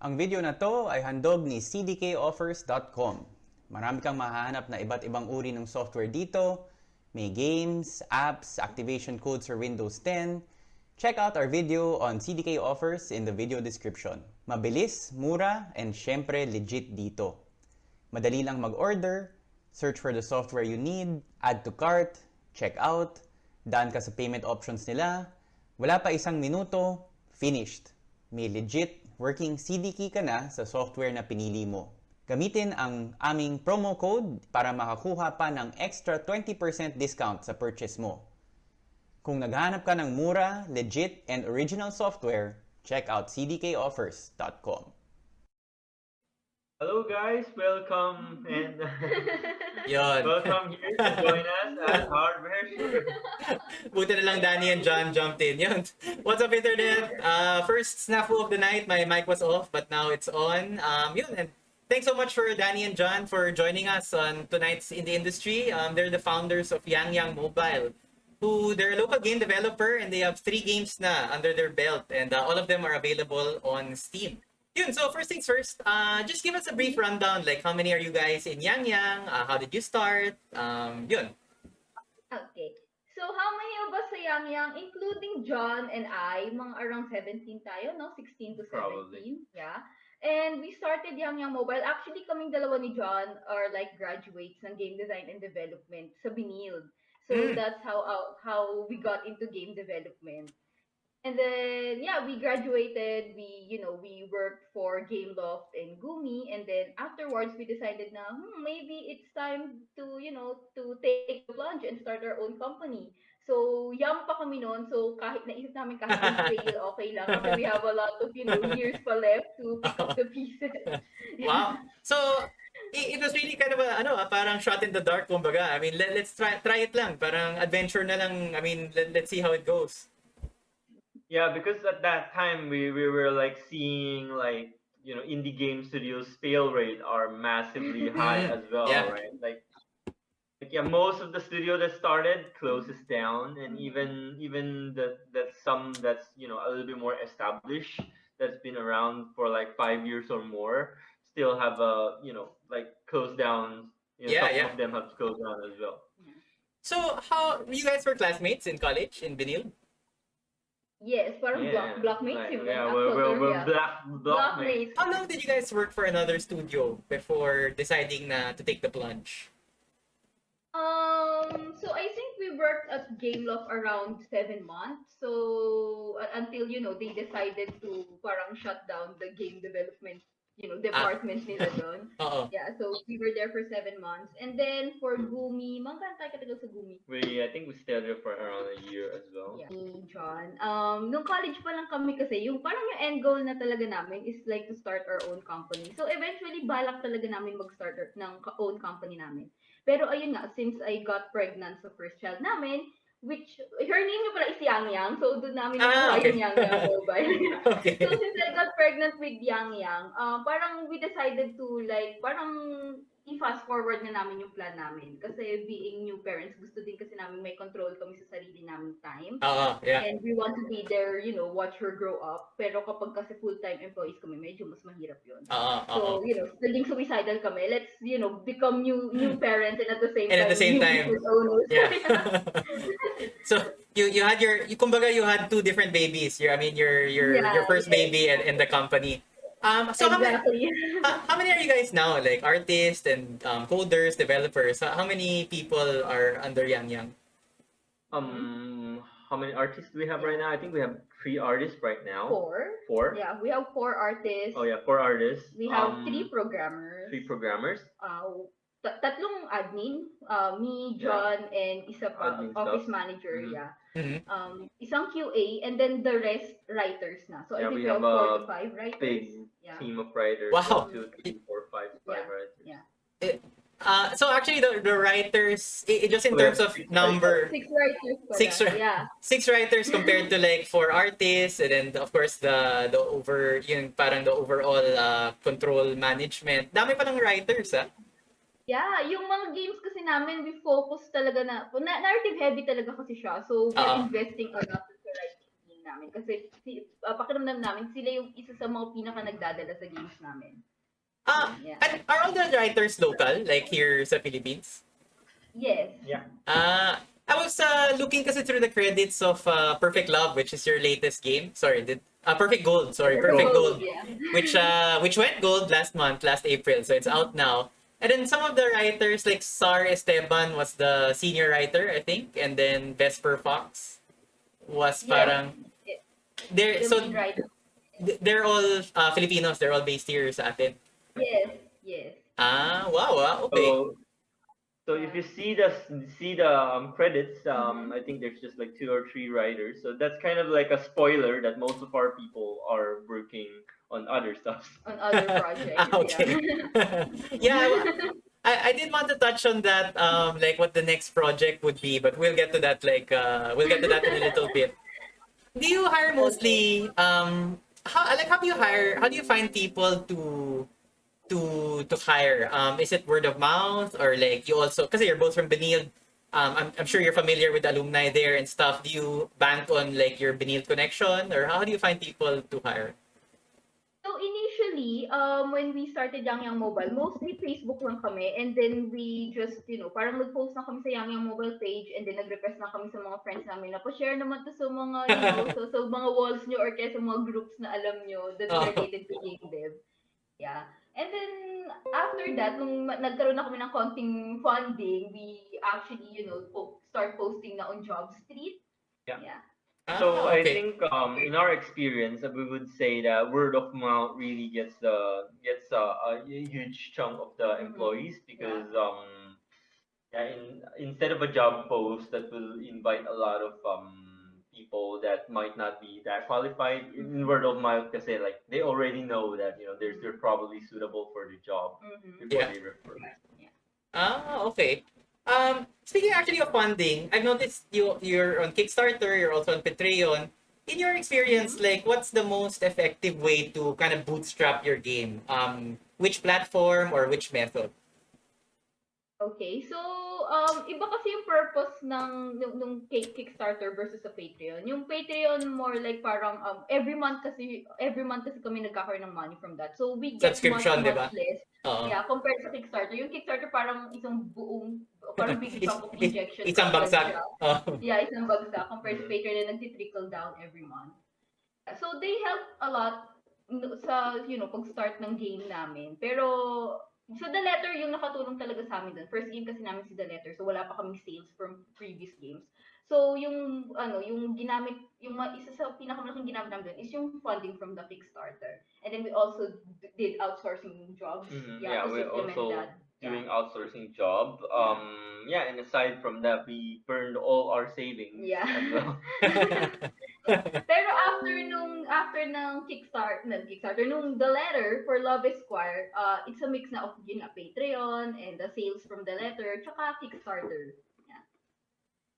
Ang video na to ay handog ni cdkoffers.com. Marami kang mahahanap na iba't ibang uri ng software dito. May games, apps, activation codes for Windows 10. Check out our video on CDK offers in the video description. Mabilis, mura, and syempre legit dito. Madali lang mag-order, search for the software you need, add to cart, check out, daan ka sa payment options nila, wala pa isang minuto, finished. May legit working CDK ka na sa software na pinili mo. Gamitin ang aming promo code para makakuha pa ng extra 20% discount sa purchase mo. Kung naghahanap ka ng mura, legit, and original software, check out cdkoffers.com. Hello guys, welcome and welcome here to join us at Hardware Share. Buti na lang Danny and John jumped in. Yun. What's up, internet? Uh, first snafu of the night, my mic was off, but now it's on. Um, yun, and thanks so much for Danny and John for joining us on tonight's In the Industry. Um, they're the founders of Yang Yang Mobile, who they're a local game developer and they have three games na under their belt, and uh, all of them are available on Steam. Yun, so first things first, uh, just give us a brief rundown, like how many are you guys in Yang Yang? Uh, how did you start? Um, yun. Okay. So, how many of us sa Yang Yang, including John and I, mga around 17 tayo, no? 16 to 17. Probably. Yeah. And we started Yang Yang Mobile. Actually, kaming dalawa ni John are like graduates ng game design and development sa Binild. So, Mm. that's how uh, how we got into game development. And then, yeah, we graduated. We, you know, we worked for Gameloft and Gumi. And then afterwards, we decided na, hmm, maybe it's time to, you know, to take the plunge and start our own company. So, young pa kami noon. So, kahit naisip namin kahit fail, okay lang. Kasi we have a lot of, you know, years pa left to pick up the pieces. Wow. So, it, was really kind of a, ano, parang shot in the dark, kumbaga. I mean, let, let's try, try it lang. Parang adventure na lang. I mean, let, let's see how it goes. Yeah, because at that time we, we were like seeing like you know indie game studios fail rate are massively high as well, Yeah. right? Like, like yeah, most of the studio that started closes down, and even even the that some that's you know a little bit more established that's been around for like five years or more still have a you know like closed down. You know, Yeah, some yeah. of them have closed down as well. So, how, you guys were classmates in college, in Benil? Yes, parang block, blockmates like, yun. yeah, we're, we're, we're yeah. black blockmates. Blockmates. How long did you guys work for another studio before deciding na to take the plunge? Um, so I think we worked at Gameloft around seven months. So uh, until you know they decided to parang shut down the game development, you know, department nila doon. Oo. Yeah, so we were there for seven months. And then for Gumi, mga tayo katagal sa Gumi. We I think we stayed there for around a year as well. Yeah. John. Um, nung college pa lang kami kasi, yung parang yung end goal na talaga namin is like to start our own company. So eventually, balak talaga namin mag-start our- ng own company namin. Pero ayun nga, since I got pregnant sa first child namin, which, her name niya pala is Yang Yang, so doon namin Ah, nakuha okay. yung Yang Yang mobile. Okay. so since I got pregnant with Yang Yang, uh, parang we decided to like, parang i-fast forward na namin yung plan namin. Kasi being new parents, gusto din kasi namin may control kami sa sarili namin time. Oo, yeah. And we want to be there, you know, watch her grow up. Pero kapag kasi full-time employees kami, medyo mas mahirap yun. Oo, So, oo. you know, feeling suicidal kami. Let's, you know, become new new parents and at the same And time, at the same new time, owners. Yeah. so you you had your you kumbaga you had two different babies. Your I mean your your Yeah, your first yes. baby and, and the company. Um so how many exactly. how, how many are you guys now? Like artists and um, coders, developers. How how many people are under Yang Yang? Um, how many artists do we have right now? I think we have three artists right now. Four. Four? Yeah, we have four artists. Oh yeah, four artists. We have Um, three programmers. Three programmers. uh, ta- tatlong admin, uh, me, Yeah. John, and isa pa, Admin office stuff. manager, Mhm. yeah. Mhm. Um, isang QA, and then the rest writers na. So Yeah, I think we have have four a to five writers. Big Yeah. team of writers. Wow. Two, three, four, five, five writers. yeah. Uh, so actually the, the writers i- i- just in terms of number Six writers. Six ri- Yeah. six writers compared to like four artists and then of course the the over yung parang the overall uh, control management dami pa ng writers ah Yeah, yung mga games kasi namin, we focus talaga na, na narrative heavy talaga kasi siya. So, we're Oo. investing a lot into writing team namin. Kasi si, uh, pakiramdam namin, sila yung isa sa mga pinaka nagdadala sa games namin. Ah, Yeah. and are all the writers local, like here sa Philippines? Yes. Uh, I was uh, looking kasi through the credits of uh, Perfect Love, which is your latest game. Sorry, did uh, Perfect Gold. Sorry, Perfect Gold, Yeah. which uh, which went gold last month, last April. So it's out now. And then some of the writers, like Sar Esteban, was the senior writer, I think, and then Vesper Fox was Yeah. parang. They're The so they're all uh, Filipinos. They're all based here sa atin. Yes. Yes. Ah, wow, ah, okay. So, so if you see the see the um, credits, um, Mhm. I think there's just like two or three writers. So that's kind of like a spoiler that most of our people are working on other stuff. On other projects. Ah, okay. Yeah. yeah, I, I did want to touch on that, um, like what the next project would be, but we'll get to that. Like, uh, we'll get to that in a little bit. Do you hire mostly? Um, how like how do you hire? How do you find people to to to hire? Um, is it word of mouth or like you also? Because you're both from Benilde. Um, I'm, I'm sure you're familiar with alumni there and stuff. Do you bank on like your Benilde connection, or how do you find people to hire? So initially, um, when we started Yang Yang Mobile, mostly Facebook lang kami. And then we just, you know, parang nag-post na kami sa Yang Yang Mobile page and then nag-request na kami sa mga friends namin na pa-share naman to sa mga, you know, so, sa mga walls nyo or kaya sa mga groups na alam nyo that's Oh. related to game dev. Yeah. And then, after that, nung nagkaroon na kami ng konting funding, we actually, you know, po- start posting na on Job Street. Yeah. Yeah. So Ah, I okay. think um, in our experience, we would say that word of mouth really gets the gets uh, a huge chunk of the Mhm. employees because um, yeah, in, instead of a job post that will invite a lot of um, people that might not be that qualified in word of mouth, kasi like they already know that you know they're they're probably suitable for the job Mhm. before Yeah. they refer. Ah, okay. Um, speaking actually of funding, I've noticed you you're on Kickstarter, you're also on Patreon. In your experience, like what's the most effective way to kind of bootstrap your game? Um, which platform or which method? Okay, so um iba kasi yung purpose ng nung, nung Kick- Kickstarter versus sa Patreon. Yung Patreon more like parang um every month kasi every month kasi kami nagkakaroon ng money from that. So we get Subscription, di ba? less. Oo. Yeah, compared sa Kickstarter. Yung Kickstarter parang isang buong parang big chunk of injection. isang bagsak. Oh. Yeah, isang bagsak compared sa. Patreon na nagti-trickle down every month. So they help a lot sa, you know, pag-start ng game namin. Pero sa The Letter, yung nakatulong talaga sa amin dun. First game kasi namin si The Letter, so wala pa kaming sales from previous games. So yung ano, yung ginamit, yung isa sa pinakamalaking ginamit namin dun is yung funding from the Kickstarter. And then we also did outsourcing jobs. Mhm, Yeah, yeah, we also that. doing outsourcing job. Um, yeah, and aside from that, we burned all our savings Yeah. as well. Pero after nung after ng Kickstarter, ng Kickstarter nung The Letter for Love Esquire, uh, it's a mix na of yun nga, Patreon and the sales from The Letter tsaka Kickstarter.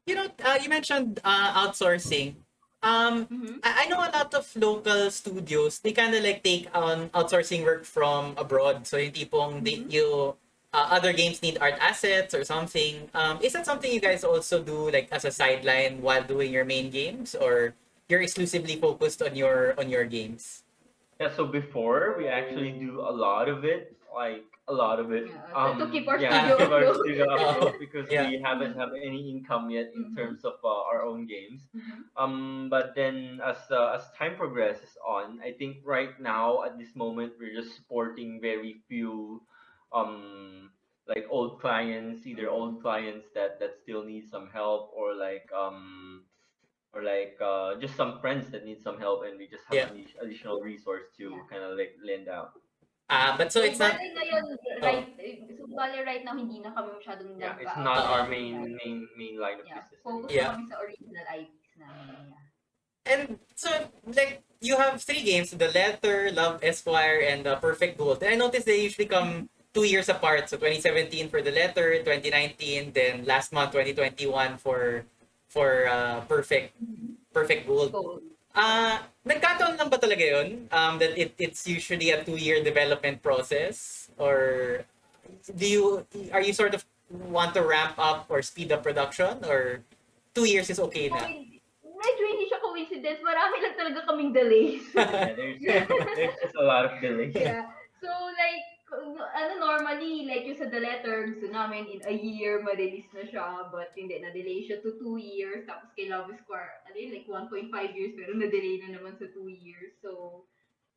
You know, uh, you mentioned uh, outsourcing. Um, Mhm. I, I know a lot of local studios, they kind of like take on outsourcing work from abroad. So yung tipong they, Mhm. you, uh, other games need art assets or something. Um, is that something you guys also do like as a sideline while doing your main games or you're exclusively focused on your on your games? Yeah, so before we actually do a lot of it, like a lot of it. Yeah, to- to keep our yeah, studio to keep our studio afloat because Yeah. we haven't have any income yet in Mhm. terms of uh, our own games. Mhm. Um, but then as uh, as time progresses on, I think right now at this moment we're just supporting very few um like old clients, either old clients that that still need some help or like um or like uh just some friends that need some help and we just have Yeah. an additional resource to Yeah. kind of like lend out. Uh, but so it's not bale ngayon, right, so bale right now, hindi na kami masyadong Yeah, it's not our Uh, main main main line of Yeah, business. focus Yeah. na kami sa original IPs namin. Yeah. And so, like, you have three games: The Letter, Love Esquire, and uh, Perfect Gold. And I noticed they usually come two years apart. So 2017 for The Letter, 2019, then last month 2021 for for uh, Perfect Perfect Gold. Ah, nagkataon lang ba talaga yun? Um, that it, it's usually a two-year development process? Or do you, are you sort of want to ramp up or speed up production? Or two years is okay na? Medyo hindi siya coincidence. Marami lang talaga kaming delays. Yeah, there's, there's just a lot of delays. yeah. So, like, ano normally, like yung sa The Letter, gusto namin in a year, ma-release na siya. But hindi, na-delay siya to two years. Tapos kay Love Square, ano yun, like 1.5 years, pero na-delay na naman sa two years. So,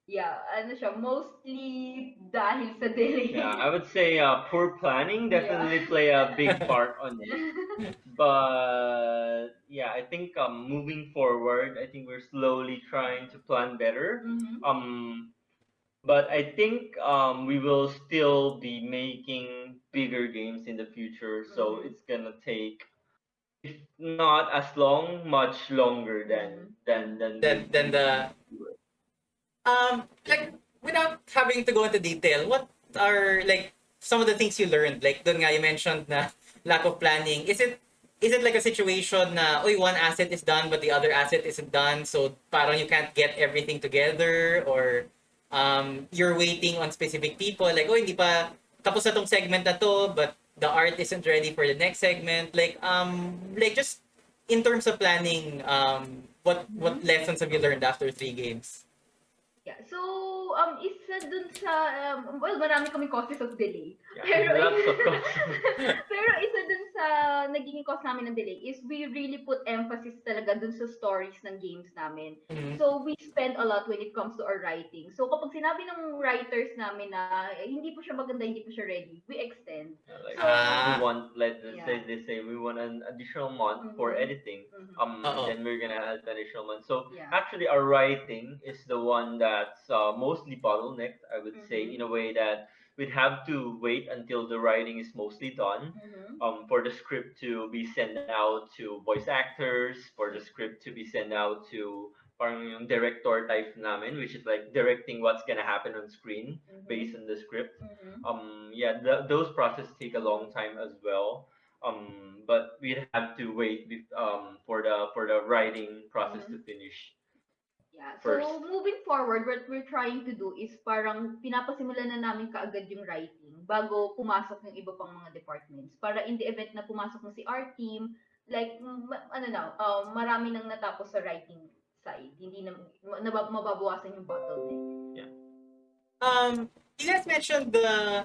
yeah, ano siya, mostly dahil sa delay. Yeah, I would say uh, poor planning definitely play a big part on it. But yeah, I think um, moving forward, I think we're slowly trying to plan better. Mhm. Um, but I think um, we will still be making bigger games in the future, so Mhm. it's gonna take, if not as long, much longer than than than Than- than the- Um, like without having to go into detail, what are like some of the things you learned? Like doon nga you mentioned na lack of planning. Is it is it like a situation na oy one asset is done but the other asset isn't done so parang you can't get everything together or um you're waiting on specific people like oh hindi pa tapos na tong segment na to but the art isn't ready for the next segment like um like just in terms of planning um what what lessons have you learned after three games Yeah. So, um, isa dun sa, um, well, marami kami causes of delay. Yeah, Pero, lots of pero isa dun sa naging cause namin ng delay is we really put emphasis talaga dun sa stories ng games namin. Mhm. So, we spend a lot when it comes to our writing. So, kapag sinabi ng writers namin na eh, hindi po siya maganda, hindi po siya ready, we extend. Yeah, like Ah. we want let us Yeah. say they say we want an additional month for Mhm. editing Mhm. um Uh-oh. then we're gonna add an additional month so Yeah. actually our writing is the one that's uh, mostly i would say Mhm. in a way that we'd have to wait until the writing is mostly done Mhm. um for the script to be sent out to voice actors for the script to be sent out to parang yung director type namin which is like directing what's gonna happen on screen Mhm. based on the script Mhm. um yeah th- those processes take a long time as well um but we'd have to wait bef- um for the for the writing process to finish Yeah. So, first. moving forward, what we're trying to do is parang pinapasimulan na namin kaagad yung writing bago pumasok yung iba pang mga departments. Para in the event na pumasok na si our team, like, ano na, um, marami nang natapos sa writing side. Hindi na, nabab- mababawasan yung bottleneck. Um, you guys mentioned the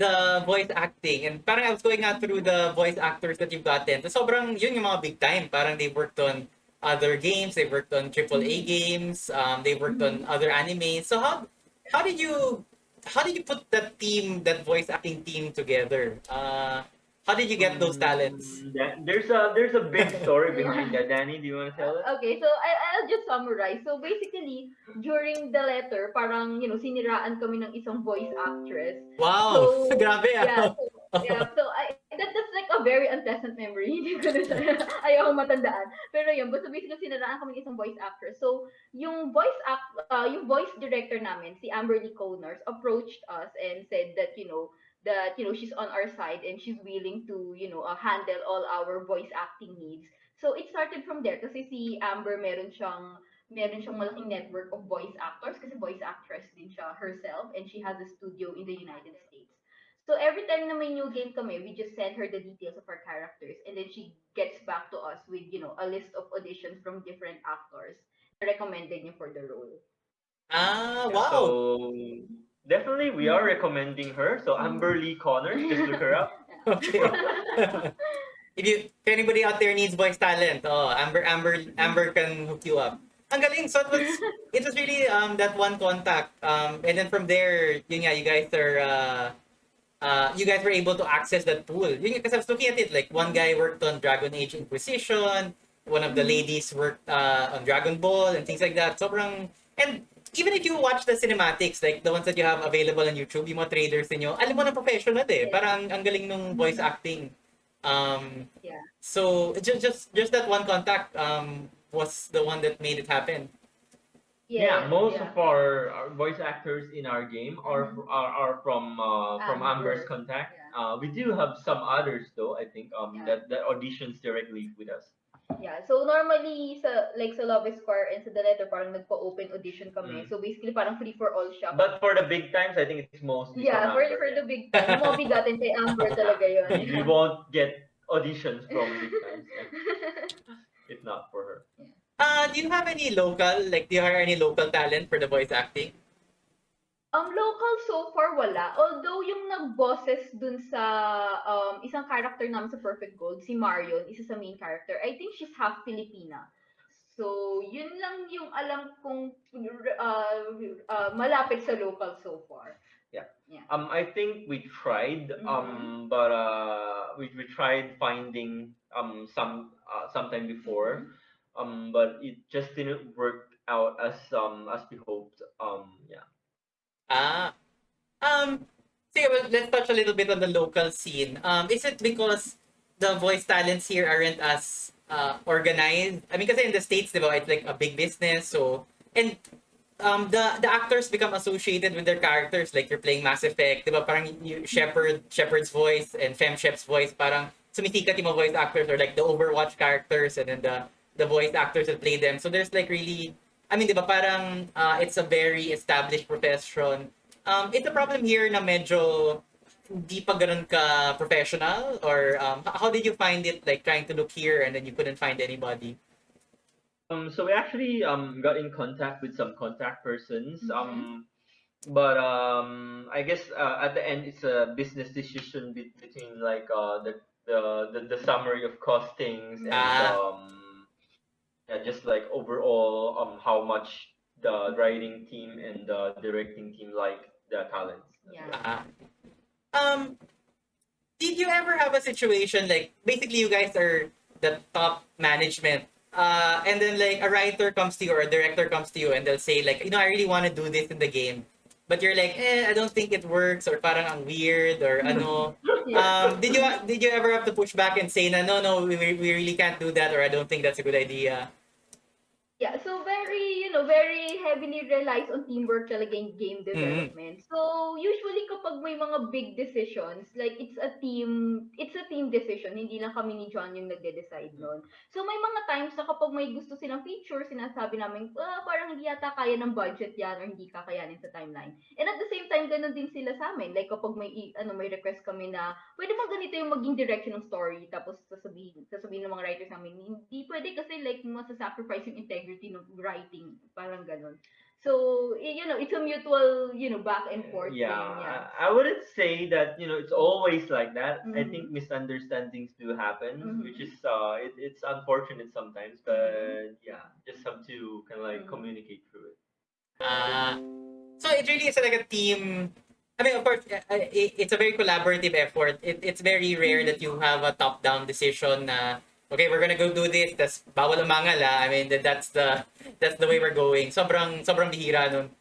the voice acting and parang I was going out through the voice actors that you've gotten. So sobrang yun yung mga big time. Parang they worked on other games, they worked on AAA games, um, they worked on other animes. So how how did you how did you put that team, that voice acting team together? Uh, how did you get those talents? Mm, that- there's a there's a big story behind that danny do you want to tell it Okay, so I, I'll just summarize. So basically, during the letter, parang, you know, siniraan kami ng isang voice actress. Wow, So, grabe Yeah, ah. so, yeah, so I, that, that's like a very unpleasant memory. Hindi ko na ayaw matandaan. Pero yun, basta basically sinaraan kami ng isang voice actress. So, yung voice act, uh, yung voice director namin, si Amberly Coners, approached us and said that, you know, that, you know, she's on our side and she's willing to, you know, uh, handle all our voice acting needs. So, it started from there kasi si Amber meron siyang meron siyang malaking network of voice actors kasi voice actress din siya herself and she has a studio in the United States. So every time na may new game kami, we just send her the details of our characters and then she gets back to us with, you know, a list of auditions from different actors na recommended niya for the role. Ah, wow. so definitely we are recommending her so amber lee connors just look her up Okay. if you if anybody out there needs voice talent, oh, Amber Amber Amber can hook you up. Ang galing. So it was it was really um that one contact. Um and then from there, yun nga, you guys are uh uh you guys were able to access that pool. Yun because I was looking at it like one guy worked on Dragon Age Inquisition, one of the ladies worked uh on Dragon Ball and things like that. Sobrang and even if you watch the cinematics, like the ones that you have available on YouTube, yung mga trailers ninyo, alam mo na professional eh. Parang ang galing nung voice acting. Um, Yeah. so just just just that one contact um was the one that made it happen. Yeah, most yeah. of our, our voice actors in our game are fr- are, are from uh, from Amber. amber's contact Yeah. uh, we do have some others though i think um Yeah. that that auditions directly with us Yeah, so normally sa like sa Love Esquire and sa The Letter parang nagpa-open audition kami. Mm. So basically parang free for all siya. but for the big times i think it's mostly yeah, for Amber, for yeah. the big time, yung mga bigatin kay Amber talaga yun. we won't get auditions from big times. If not for her. Uh, do you have any local, like, do you hire any local talent for the voice acting? Um, local so far wala. Although yung nag-bosses dun sa um, isang character namin sa Perfect Gold, si Marion, isa sa main character, I think she's half Filipina. So, yun lang yung alam kong uh, uh, malapit sa local so far. Um, I think we tried, um, but uh, we, we tried finding um some uh, sometime before, um, but it just didn't work out as um as we hoped. Um, yeah. Ah. Um, sige, well, let's touch a little bit on the local scene. Um, is it because the voice talents here aren't as uh, organized? I mean, because in the States, di ba, it's like a big business, so... And um, the the actors become associated with their characters. Like, you're playing Mass Effect, di ba, parang you, Shepard, Shepard's voice and Fem Shep's voice, parang sumisikat yung voice actors or like the Overwatch characters and then the the voice actors that play them. So there's like really I mean, di ba, parang uh, it's a very established profession. Um, it's a problem here na medyo hindi pa ganun ka professional or um, how did you find it like trying to look here and then you couldn't find anybody? Um, so we actually um got in contact with some contact persons. Mhm. Um, but um, I guess uh, at the end it's a business decision be- between like uh the the the, the summary of costings and Ah. um yeah just like overall um how much the writing team and the directing team like the talents. Yeah. Ah. Um, did you ever have a situation like basically you guys are the top management uh, and then like a writer comes to you or a director comes to you and they'll say like you know I really want to do this in the game but you're like eh I don't think it works or parang ang weird or ano um, did you did you ever have to push back and say na no no we, we really can't do that or I don't think that's a good idea Yeah, so very, you know, very heavily relies on teamwork talaga in game development. So, usually kapag may mga big decisions, like it's a team, it's a team decision, hindi lang kami ni John yung nagde-decide nun. So, may mga times na kapag may gusto silang feature, sinasabi namin, ah, parang hindi yata kaya ng budget yan or hindi kakayanin sa timeline. And at the same time, ganun din sila sa amin. Like kapag may, ano, may request kami na, pwede ba ganito yung maging direction ng story, tapos sasabihin, sasabihin ng mga writers namin, hindi pwede kasi like masa-sacrifice yung integrity ng writing, parang ganun. So, you know, it's a mutual, you know, back and forth yeah, thing, yeah. I, I wouldn't say that you know it's always like that. I Mhm. think misunderstandings do happen, Mhm. which is uh, it, it's unfortunate sometimes, but yeah, just have to kind of like Mhm. communicate through it. Ah, so it really is like a team. I mean, of course, uh, uh, it- it's a very collaborative effort. It, it's very rare that you have a top-down decision na okay, we're gonna go do this. Tas bawal umangal ah. I mean, that, that's the that's the way we're going. Sobrang sobrang bihira nun.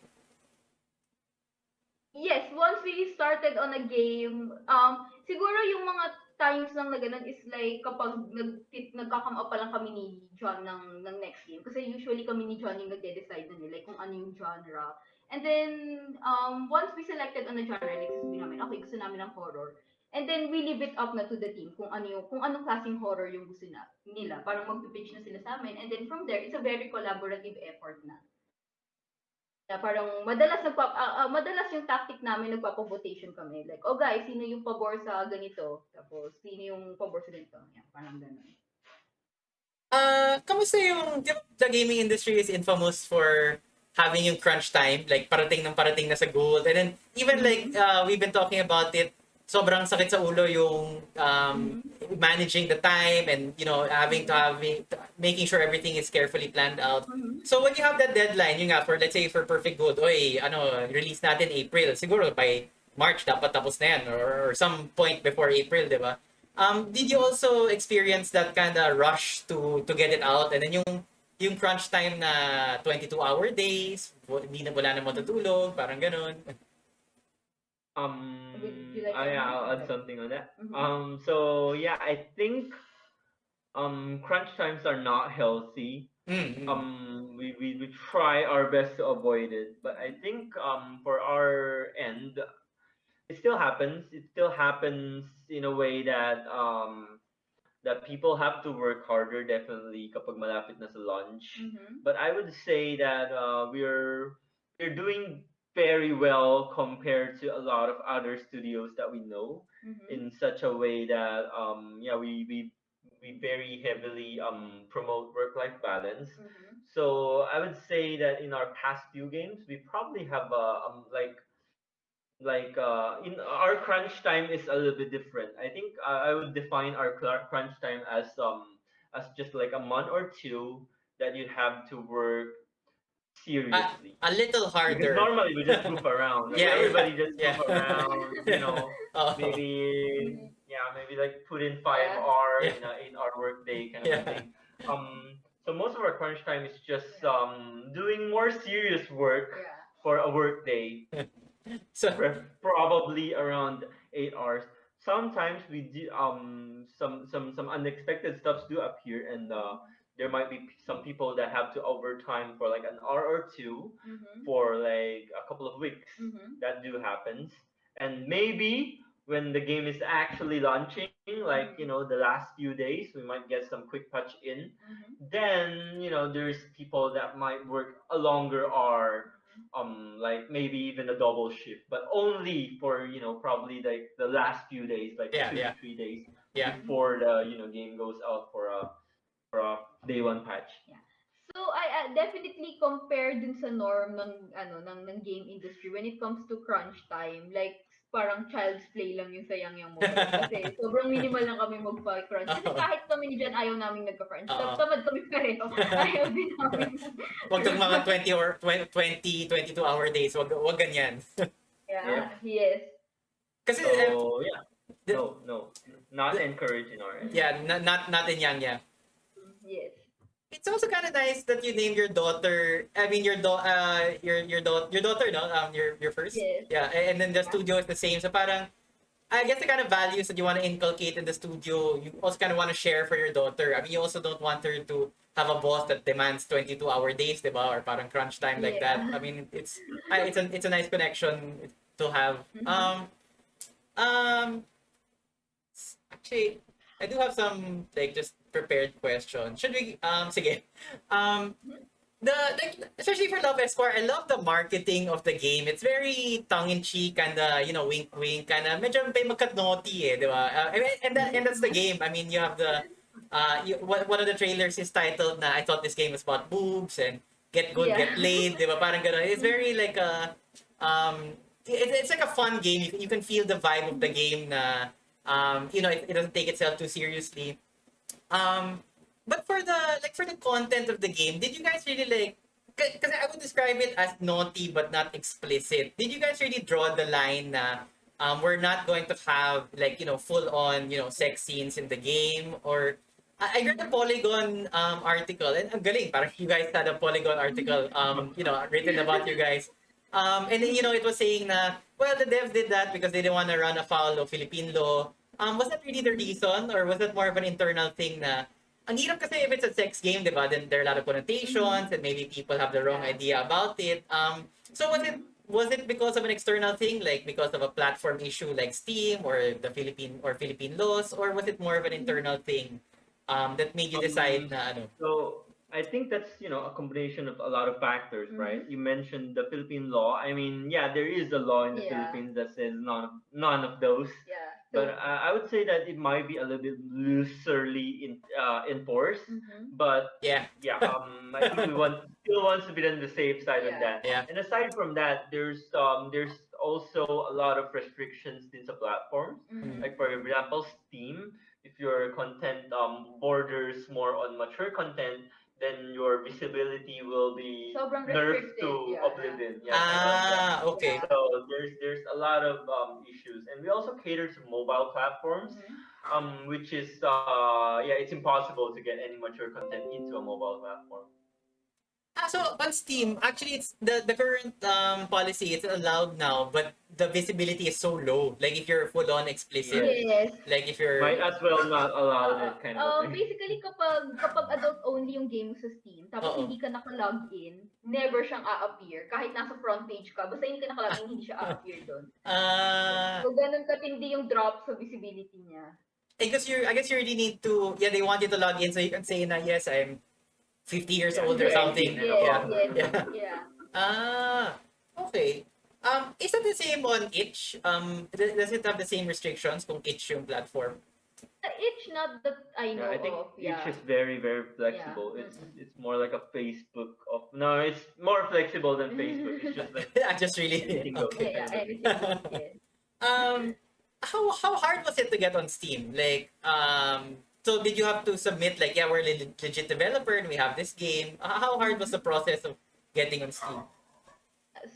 Yes, once we started on a game, um, siguro yung mga times lang na ganun is like kapag nag, nagkakam up pa lang kami ni John ng, ng next game. Kasi usually kami ni John yung nagde-decide nun eh, like kung ano yung genre. And then, um, once we selected on a genre, like sasabihin namin, okay, gusto namin ng horror. And then we leave it up na to the team kung ano yung, kung anong klaseng horror yung gusto na, nila. Parang mag-pitch na sila sa amin. And then from there, it's a very collaborative effort na. Na parang madalas nagpa ah, ah, madalas yung tactic namin nagpapa-votation kami. Like, oh guys, sino yung pabor sa ganito? Tapos sino yung pabor sa ganito? Yan, parang ganun. Ah, kamusta yung the gaming industry is infamous for having yung crunch time, like parating ng parating na sa goal. And then even like uh, we've been talking about it, sobrang sakit sa ulo yung um, managing the time and you know having to having making sure everything is carefully planned out. Mhm. So when you have that deadline, yung nga for let's say for Perfect Good, oy, ano, release natin April. Siguro by March dapat tapos na yan or, or some point before April, 'di ba? Um, did you also experience that kind of rush to to get it out and then yung yung crunch time na 22 hour days, hindi na wala na matutulog, parang ganun. Um, Would you like I, to I'll add? add something on that. Mhm. Um, so yeah, I think um crunch times are not healthy. Mm, mm. um we, we, we try our best to avoid it but i think um for our end it still happens it still happens in a way that um that people have to work harder definitely kapag malapit na sa lunch Mhm. but i would say that uh, we're we're doing very well compared to a lot of other studios that we know Mhm. in such a way that um yeah we we we very heavily um promote work-life balance. Mhm. So I would say that in our past few games, we probably have a um, like like uh, in our crunch time is a little bit different. I think uh, I would define our crunch time as um as just like a month or two that you have to work seriously. A little because harder. normally we just move around. Like, Yeah, yeah, everybody just yeah. goof around. You know, Oh. maybe yeah, maybe like put in five Yeah. hours Yeah. in a eight hour work day kind of thing. Um, so most of our crunch time is just um doing more serious work Yeah. for a work day, So pre- probably around eight hours. Sometimes we do um some some some unexpected stuffs do appear, and uh, there might be some people that have to overtime for like an hour or two Mhm. for like a couple of weeks. Mhm. That do happens, and maybe when the game is actually launching, like you know the last few days, we might get some quick patch in Mhm. then you know there's people that might work a longer or um like maybe even a double shift but only for you know probably like the last few days like Yeah, two yeah. to three days yeah. before the you know game goes out for a for a day one patch. So I uh, definitely compare dun sa norm ng ano ng ng game industry when it comes to crunch time. Like parang child's play lang yung sayang yung mo kasi sobrang minimal lang kami magpa-crunch kasi kahit kami ni Jan ayaw namin nagka-crunch. Oo. tamad kami pareho. Ayaw din namin. Wag tong mga 20 or 20, 22 hour days. Wag wag ganyan. yeah. Yes. Kasi eh, so yeah. the- no no. Not encouraged in our end yeah, not not not in yang yeah. Yes It's also kind of nice that you named your daughter. I mean, your do uh your your daughter your daughter no um your your first Yes. yeah and then the studio is the same. So parang I guess the kind of values that you want to inculcate in the studio, you also kind of want to share for your daughter. I mean, you also don't want her to have a boss that demands 22 hour days, diba? Or parang crunch time like Yeah. that. I mean, it's I, it's a it's a nice connection to have. Mhm. Um, um, actually, I do have some like just prepared question. Should we um sige. Um the like especially for Love Esquire, I love the marketing of the game. It's very tongue in cheek and uh, you know wink wink kind of medyo may magkat naughty eh, di ba? Uh, mean, and that and that's the game. I mean, you have the uh you, one one of the trailers is titled na I thought this game was about boobs and get good, Yeah. get laid, di ba? Parang ganun. It's very like a um it, it's like a fun game. You, you can feel the vibe of the game na um you know it, it doesn't take itself too seriously. Um but for the like for the content of the game, did you guys really like because I would describe it as naughty but not explicit. Did you guys really draw the line na um, we're not going to have like you know full on you know sex scenes in the game? Or I read a Polygon um, article and ang galing parang you guys had a Polygon article um, you know written about you guys. Um, and then you know it was saying na well the devs did that because they didn't want to run afoul of Philippine law um, was that really the reason or was that more of an internal thing na ang hirap kasi if it's a sex game, di ba? Then there are a lot of connotations and maybe people have the wrong idea about it. Um, so was it was it because of an external thing, like because of a platform issue like Steam or the Philippine or Philippine laws, or was it more of an internal thing um, that made you decide na ano? So I think that's you know a combination of a lot of factors, Mhm. right? You mentioned the Philippine law. I mean, yeah, there is a law in the Yeah. Philippines that says none of, none of those. yeah But uh, I would say that it might be a little bit looserly in, uh, enforced. mhm. But Yeah, yeah, um, I think we want still wants to be on the safe side of Yeah. that. Yeah. And aside from that, there's um there's also a lot of restrictions in the platforms. Mhm. Like for example, Steam. If your content um borders more on mature content, then your visibility will be Sobrang nerfed to yeah, oblivion. Yeah. kind like ah, okay. So there's there's a lot of um, issues, and we also cater to mobile platforms, Mhm. um, which is uh, yeah, it's impossible to get any mature content into a mobile platform. Ah, so on Steam, actually, it's the the current um, policy. It's allowed now, but the visibility is so low. Like if you're full on explicit, yes like if you're Might as well not allow that kind of Um, thing. basically, kapag, kapag adult only yung game mo sa Steam, tapos Oo. hindi ka naka-log in, never siyang a-appear. Kahit nasa front page ka, basta hindi ka naka-log in, hindi siya a-appear doon. ah. So, ganun katindi yung drop sa visibility niya. I guess you I guess you really need to yeah they want you to log in so you can say na yes I'm 50 years Yeah, old or yeah, something. yeah, Yeah. yes, Yeah. yeah. Ah, okay. Um, is that the same on itch? Um, does it have the same restrictions kung itch yung platform? The itch, not the I know Yeah, I think of. Yeah. itch is very very flexible. It's mm-mm. it's more like a Facebook of no, it's more flexible than Facebook. It's just like I just really Anything goes. okay. yeah, yeah, anything. yes. Um, how how hard was it to get on Steam? Like, um, so did you have to submit like, yeah, we're a le- legit developer and we have this game. How hard was the process of getting on Steam?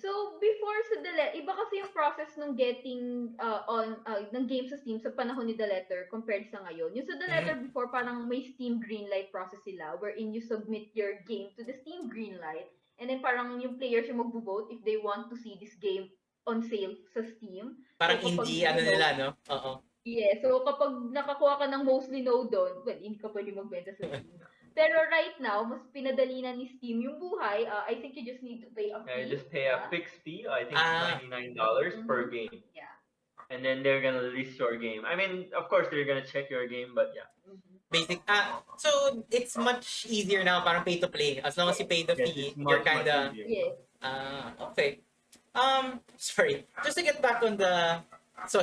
So, before sa The Letter, iba kasi yung process ng getting uh, on, uh, ng game sa Steam sa panahon ni The Letter compared sa ngayon. Yung sa The Letter before, parang may Steam Greenlight process sila wherein you submit your game to the Steam Greenlight and then parang yung players yung magbo-vote if they want to see this game on sale sa Steam. Parang So, indie, ano ano, nila, no? Oo. Yeah, so kapag nakakuha ka ng mostly no doon, well, hindi ka pwede magbenta sa Steam. Pero right now, mas pinadali na ni Steam yung buhay. Uh, I think you just need to pay a yeah, fee. you just pay a yeah. fixed fee. I think Ah. ninety nine dollars per game, Yeah. and then they're gonna list your game. I mean, of course they're gonna check your game, but yeah, Mhm. Basic. Ah, so it's much easier now, parang pay to play. As long as you pay the Yes, fee, you're much, much kinda. Yes. Ah, okay. Um, sorry. Just to get back on the, so,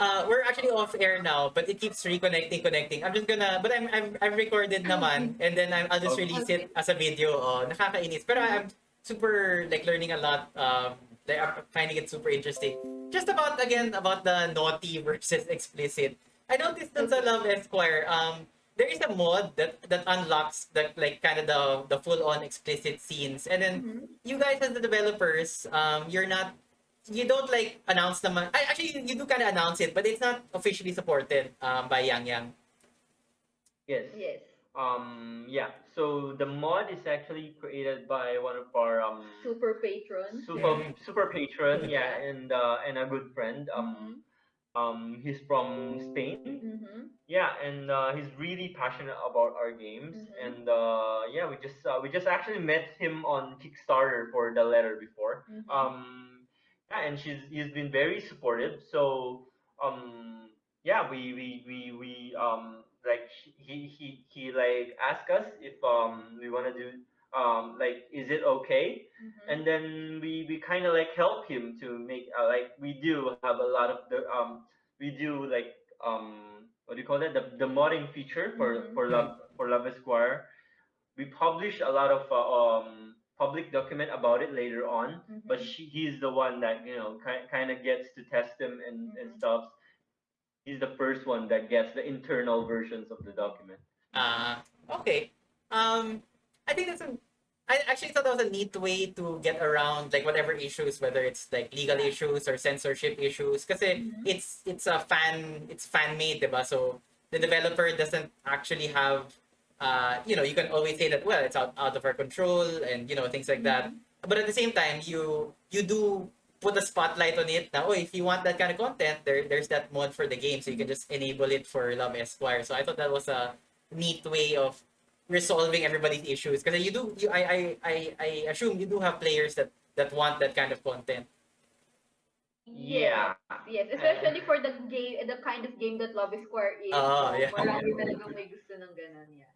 uh, we're actually off air now, but it keeps reconnecting, connecting. I'm just gonna, but I'm, I'm, I've recorded naman, and then I'm, I'll just release it as a video. Oh, nakakainis. Pero I'm super like learning a lot. Um, like I'm finding it super interesting. Just about again about the naughty versus explicit. I noticed that sa Love Esquire, um, there is a mod that that unlocks the like kind of the the full on explicit scenes, and then Mhm. you guys as the developers, um, you're not, you don't like announce naman. I, actually, you do kind of announce it, but it's not officially supported um, by Yang Yang. Yes. Yes. Um. Yeah. So the mod is actually created by one of our um Super patron. super Yeah. super patron. Yeah, and uh, and a good friend. Um. Mhm. Um. He's from Spain. Mhm. Yeah, and uh, he's really passionate about our games, Mhm. and uh, yeah, we just uh, we just actually met him on Kickstarter for the letter before. Mhm. Um, yeah, and she's he's been very supportive. So um, yeah, we we we we um like he he he like asked us if um we want to do um like is it okay Mhm. and then we we kind of like help him to make uh, like we do have a lot of the um we do like um what do you call that the the modding feature for Mhm. for love for love esquire we publish a lot of uh, um public document about it later on but Mhm. she he's the one that you know kind kind of gets to test them and and Mhm. stuff he's the first one that gets the internal versions of the document Uh, okay. Um, I think that's a, I actually thought that was a neat way to get around like whatever issues, whether it's like legal issues or censorship issues, because Mhm. it's it's a fan it's fan made, diba? So the developer doesn't actually have, uh, you know, you can always say that well, it's out, out of our control and you know things like that. But at the same time, you you do put a spotlight on it. Now, oh, if you want that kind of content, there there's that mod for the game, so you can just enable it for Love Esquire. So I thought that was a neat way of resolving everybody's issues because you do you I, I I I assume you do have players that that want that kind of content. Yeah. Yes, especially for the game, the kind of game that Love Esquire is. Ah, so, yeah. Marami talagang may gusto ng ganun, yeah.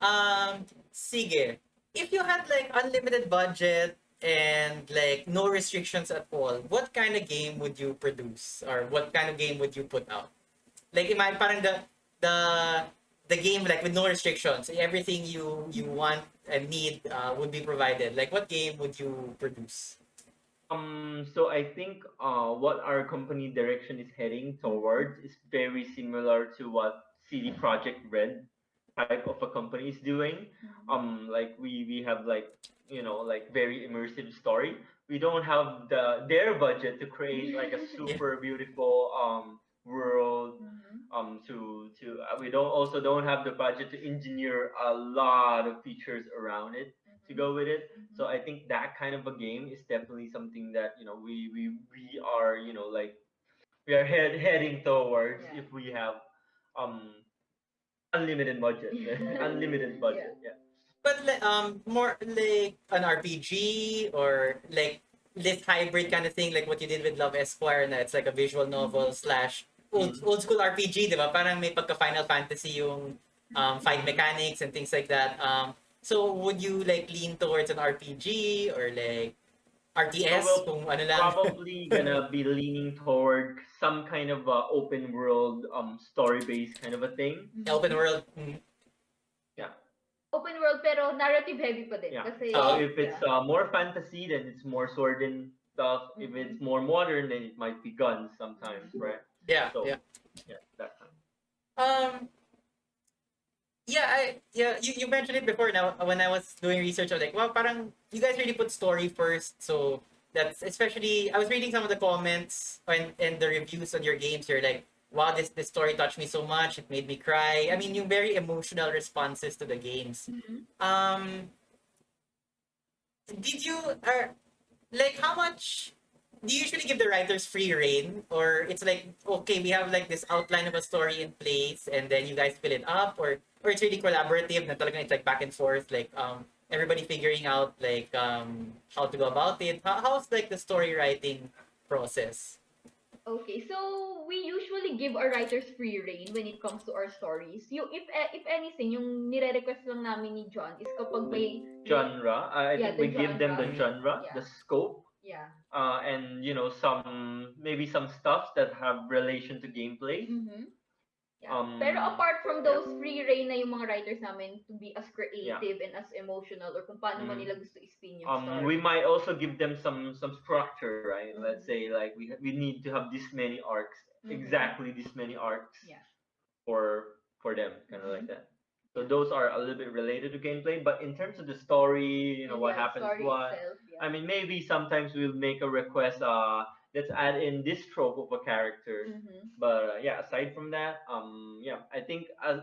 Um, sige. If you had like unlimited budget and like no restrictions at all, what kind of game would you produce or what kind of game would you put out? Like imagine parang the the the game like with no restrictions, everything you you want and need uh, would be provided. Like what game would you produce? Um, so I think uh, what our company direction is heading towards is very similar to what CD Projekt Red type of a company is doing. Um, like we we have like you know like very immersive story. We don't have the their budget to create like a super beautiful um world Mhm. um to to uh, we don't also don't have the budget to engineer a lot of features around it to go with it Mhm. so i think that kind of a game is definitely something that you know we we we are you know like we are head, heading towards Yeah. if we have um unlimited budget unlimited budget yeah, But like, um, more like an RPG or like this hybrid kind of thing, like what you did with Love Esquire, na it's like a visual novel slash old, Mhm. old school RPG, di ba? Parang may pagka Final Fantasy yung um, fight mechanics and things like that. Um, so would you like lean towards an RPG or like RTS, So we'll kung ano lang. Probably gonna be leaning toward some kind of uh, open world, um, story based kind of a thing. Open world. mm. Open world pero narrative heavy pa din. Yeah. Kasi, So Oh, if it's yeah. uh, more fantasy, then it's more sword and stuff. If Mhm. it's more modern, then it might be guns sometimes, right? Yeah, So- yeah. Yeah, that kind. Um, yeah, I yeah you, you mentioned it before. Now when I was doing research, I was like, well, parang you guys really put story first. So that's especially I was reading some of the comments and and the reviews on your games. You're like, wow, this this story touched me so much. It made me cry. I mean, yung very emotional responses to the games. Mhm. Um, did you are like how much do you usually give the writers free reign or it's like okay we have like this outline of a story in place and then you guys fill it up or or it's really collaborative na talagang it's like back and forth like um everybody figuring out like um how to go about it how, how's like the story writing process Okay, so we usually give our writers free reign when it comes to our stories. Yung if eh, if anything, yung nire-request lang namin ni John is kapag may Genre. I I Yeah, think we the give them the genre, Yeah. the scope, yeah. uh, and you know some maybe some stuff that have relation to gameplay. Mhm. Yeah. Um, Pero apart from those free reign na yung mga writers namin to be as Yeah. creative and as emotional or kung paano man Mm. nila gusto i-spin yung Um, story. we might also give them some some structure, right? Mhm. Let's say like we we need to have this many arcs, Mhm. exactly this many arcs. Yeah. For for them, kind of Mhm. like that. So those are a little bit related to gameplay, but in terms of the story, you know And what happens, what itself, yeah. I mean, maybe sometimes we'll make a request. Uh, let's add in this trope of a character. Mhm. But uh, yeah, aside from that, um, yeah, I think uh,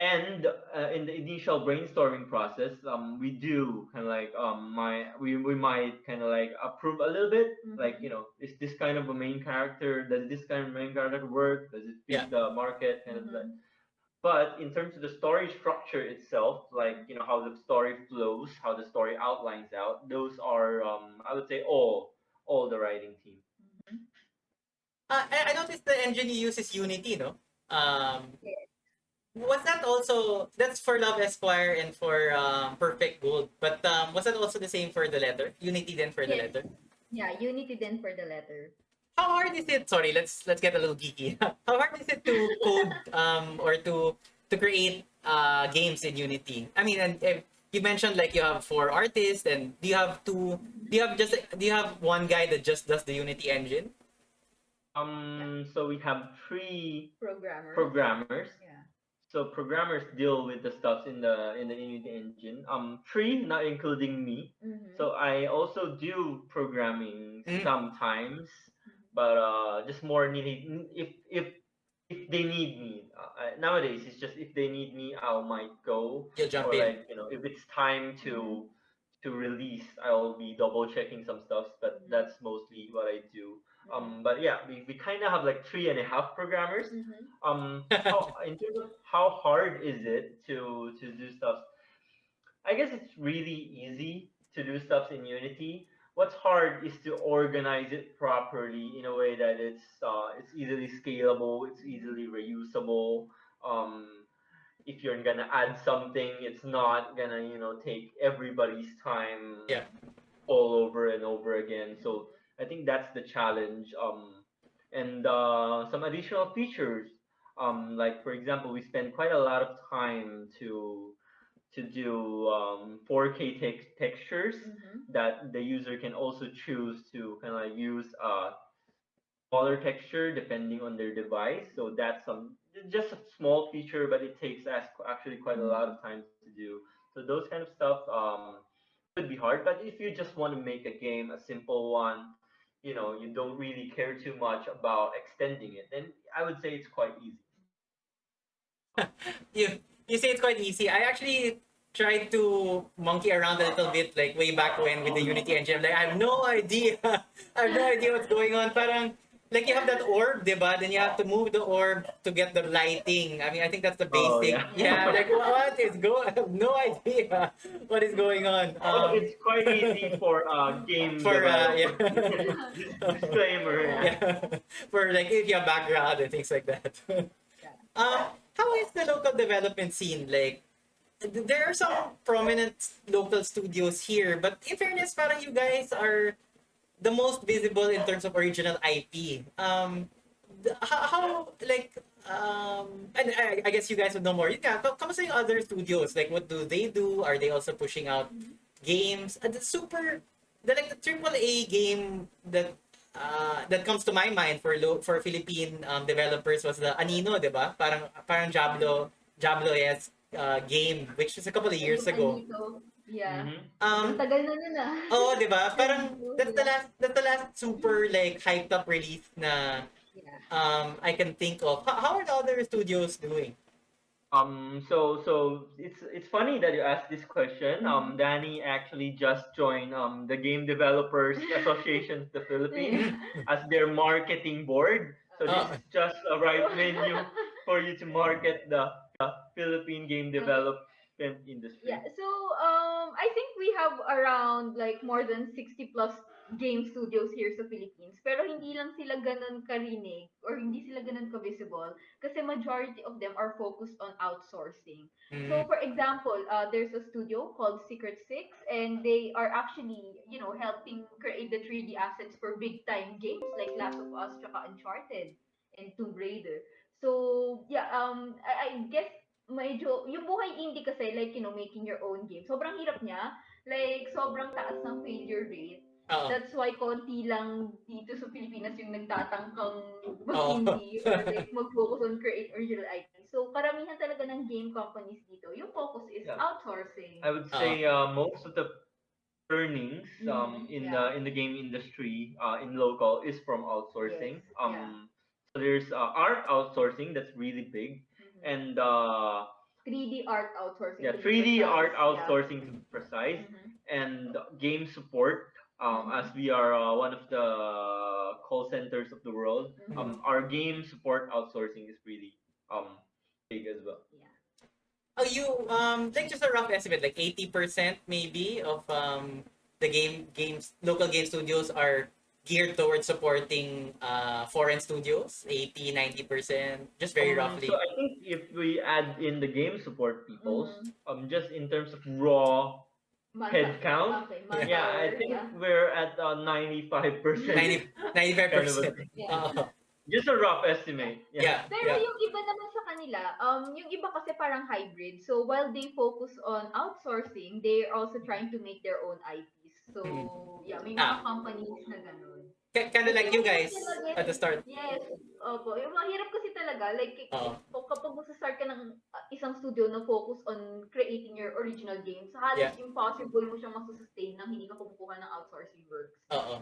and uh, in the initial brainstorming process, um, we do kind of like um, my we we might kind of like approve a little bit, like Mhm. you know, is this kind of a main character? Does this kind of main character work? Does it fit Yeah. the market? Kind of Mhm. Like. But in terms of the story structure itself, like you know how the story flows, how the story outlines out, those are um, I would say all all the writing team. Mhm. uh, I, I noticed the engine you use is unity no um Yes. was that also that's for love esquire and for um, perfect gold but um was that also the same for the letter unity then for the letter Yeah, Unity then for the letter. How hard is it sorry let's let's get a little geeky how hard is it to code um or to to create uh games in unity i mean and uh, you mentioned like you have four artists and do you have two do you have just do you have one guy that just does the unity engine Um, so we have three Programmer. programmers. yeah. So programmers deal with the stuff in the in the Unity engine. Um, three, not including me. Mhm. So I also do programming Mm. sometimes, but uh, just more needed if if if they need me. Uh, nowadays, it's just if they need me, I might go. you'll jump or in like you know, if it's time to to release, I'll be double checking some stuff. But Mhm. that's mostly what I do. Mm-hmm. Um, but yeah, we, we kind of have like three and a half programmers. Mhm. Um, how, in terms of how hard is it to to do stuff? I guess it's really easy to do stuff in Unity. What's hard is to organize it properly in a way that it's uh, it's easily scalable, it's easily reusable. Um, if you're gonna add something, it's not gonna you know take everybody's time Yeah. all over and over again. So I think that's the challenge. Um, and uh, some additional features. Um, like for example, we spend quite a lot of time to to do um, 4K tex- textures Mhm. that the user can also choose to kind of use a smaller texture depending on their device. So that's some just a small feature, but it takes us actually quite a lot of time to do. So those kind of stuff um, could be hard. But if you just want to make a game, a simple one, you know, you don't really care too much about extending it, then I would say it's quite easy. you you say it's quite easy. I actually tried to monkey around a little bit like way back when with the Unity engine. I'm like, I have no idea. I have no idea what's going on. Parang like you have that orb, diba? Then you have to move the orb to get the lighting. I mean, I think that's the Oh, basic. yeah. yeah. like what is going? I have no idea what is going on. Oh, Um, it's quite easy for uh, game For, uh, developers. Disclaimer. yeah. yeah. For like if you have background and things like that. um, how is the local development scene like? There are some prominent local studios here, but in fairness, parang you guys are the most visible in terms of original IP. Um, how, like um, and I, I guess you guys would know more. Yeah, ka- kamusta yung other studios? Like, what do they do? Are they also pushing out games? And the super, the like the triple A game that uh, that comes to my mind for lo- for Philippine um, developers was the Anino, di ba? Parang parang Diablo Diablo yes uh, game which was a couple of years ago. Dito. Yeah. Mhm. Um, Ang tagal na nun ah. oh, di ba? Parang that's the last that's the last super like hyped up release na Yeah. um I can think of. How, how are the other studios doing? Um, so so it's it's funny that you asked this question. Um, Mm-hmm. Danny actually just joined um the Game Developers Association of the Philippines as their marketing board. So this Oh. is just a right venue for you to market the, the Philippine game development industry. Yeah. So um I think we have around like more than 60 plus game studios here sa Philippines. Pero hindi lang sila ganun karinig or hindi sila ganun ka-visible kasi majority of them are focused on outsourcing. So Mm. for example, uh, there's a studio called Secret Six and they are actually, you know, helping create the 3D assets for big time games like Last of Us tsaka Uncharted and Tomb Raider. So, yeah, um I, I guess medyo yung buhay indie kasi like, you know, making your own game. Sobrang hirap niya. Like sobrang taas ng failure rate. Oo. That's why konti lang dito sa Pilipinas yung nagtatangkang mag-indie or like mag-focus on create original IP. So, karamihan talaga ng game companies dito, yung focus is Yeah. outsourcing. I would say uh, most of the earnings um, Mhm, in yeah. the in the game industry uh, in local is from outsourcing. Yes, um, yeah. So there's uh, art outsourcing that's really big, Mhm. and uh, 3D art outsourcing. yeah, to be 3D art precise, yeah. outsourcing to be precise, Mhm. and game support. Um, Mhm. as we are uh, one of the call centers of the world, Mhm. um, our game support outsourcing is really um big as well. Yeah. Oh, you um like just a rough estimate, like eighty percent maybe of um the game games local game studios are geared towards supporting uh foreign studios 80 90 percent just very Um, roughly So I think if we add in the game support peoples, Mhm. um, just in terms of raw Manpower- head count, Okay, yeah, I think yeah. we're at uh, 95 percent. 90 95 percent Yeah. Just a rough estimate. yeah yeah, Pero yung iba naman sa kanila, um, yung iba kasi parang hybrid. So while they focus on outsourcing, they're also trying to make their own IPs. So yeah, may Ah. mga companies na ganun. kind of like you guys Talaga at the start Yes. Opo. Yung mahirap kasi talaga, like, Oo. k- kapag magsa-start ka ng uh, isang studio na focus on creating your original games, halos Yeah. impossible mo siyang masusustain nang hindi ka kumukuha ng outsourcing works. Uh-oh.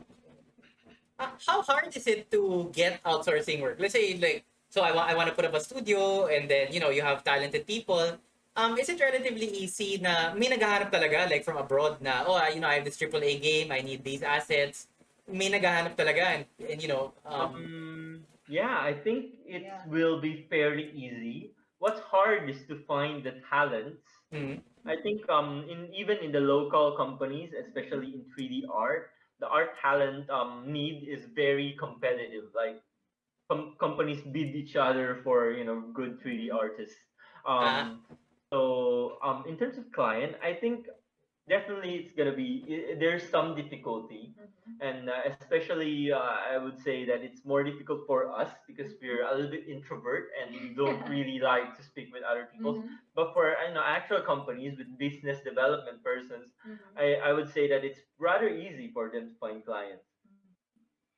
Uh, how hard is it to get outsourcing work? Let's say like so I want I want to put up a studio and then you know you have talented people. Um, is it relatively easy na may naghahanap talaga like from abroad na oh you know I have this AAA game I need these assets. May naghahanap talaga and, and you know um, Um, yeah, I think it Yeah. will be fairly easy. What's hard is to find the talents. mm, I think um, in even in the local companies, especially in 3D art, the art talent um, need is very competitive. Like com- companies bid each other for you know good 3D artists. Um, So um, in terms of client, I think definitely it's gonna be there's some difficulty, and uh, especially uh, I would say that it's more difficult for us because we're a little bit introvert and we don't really like to speak with other people. Mhm. But for you know actual companies with business development persons, Mhm. I, I would say that it's rather easy for them to find clients.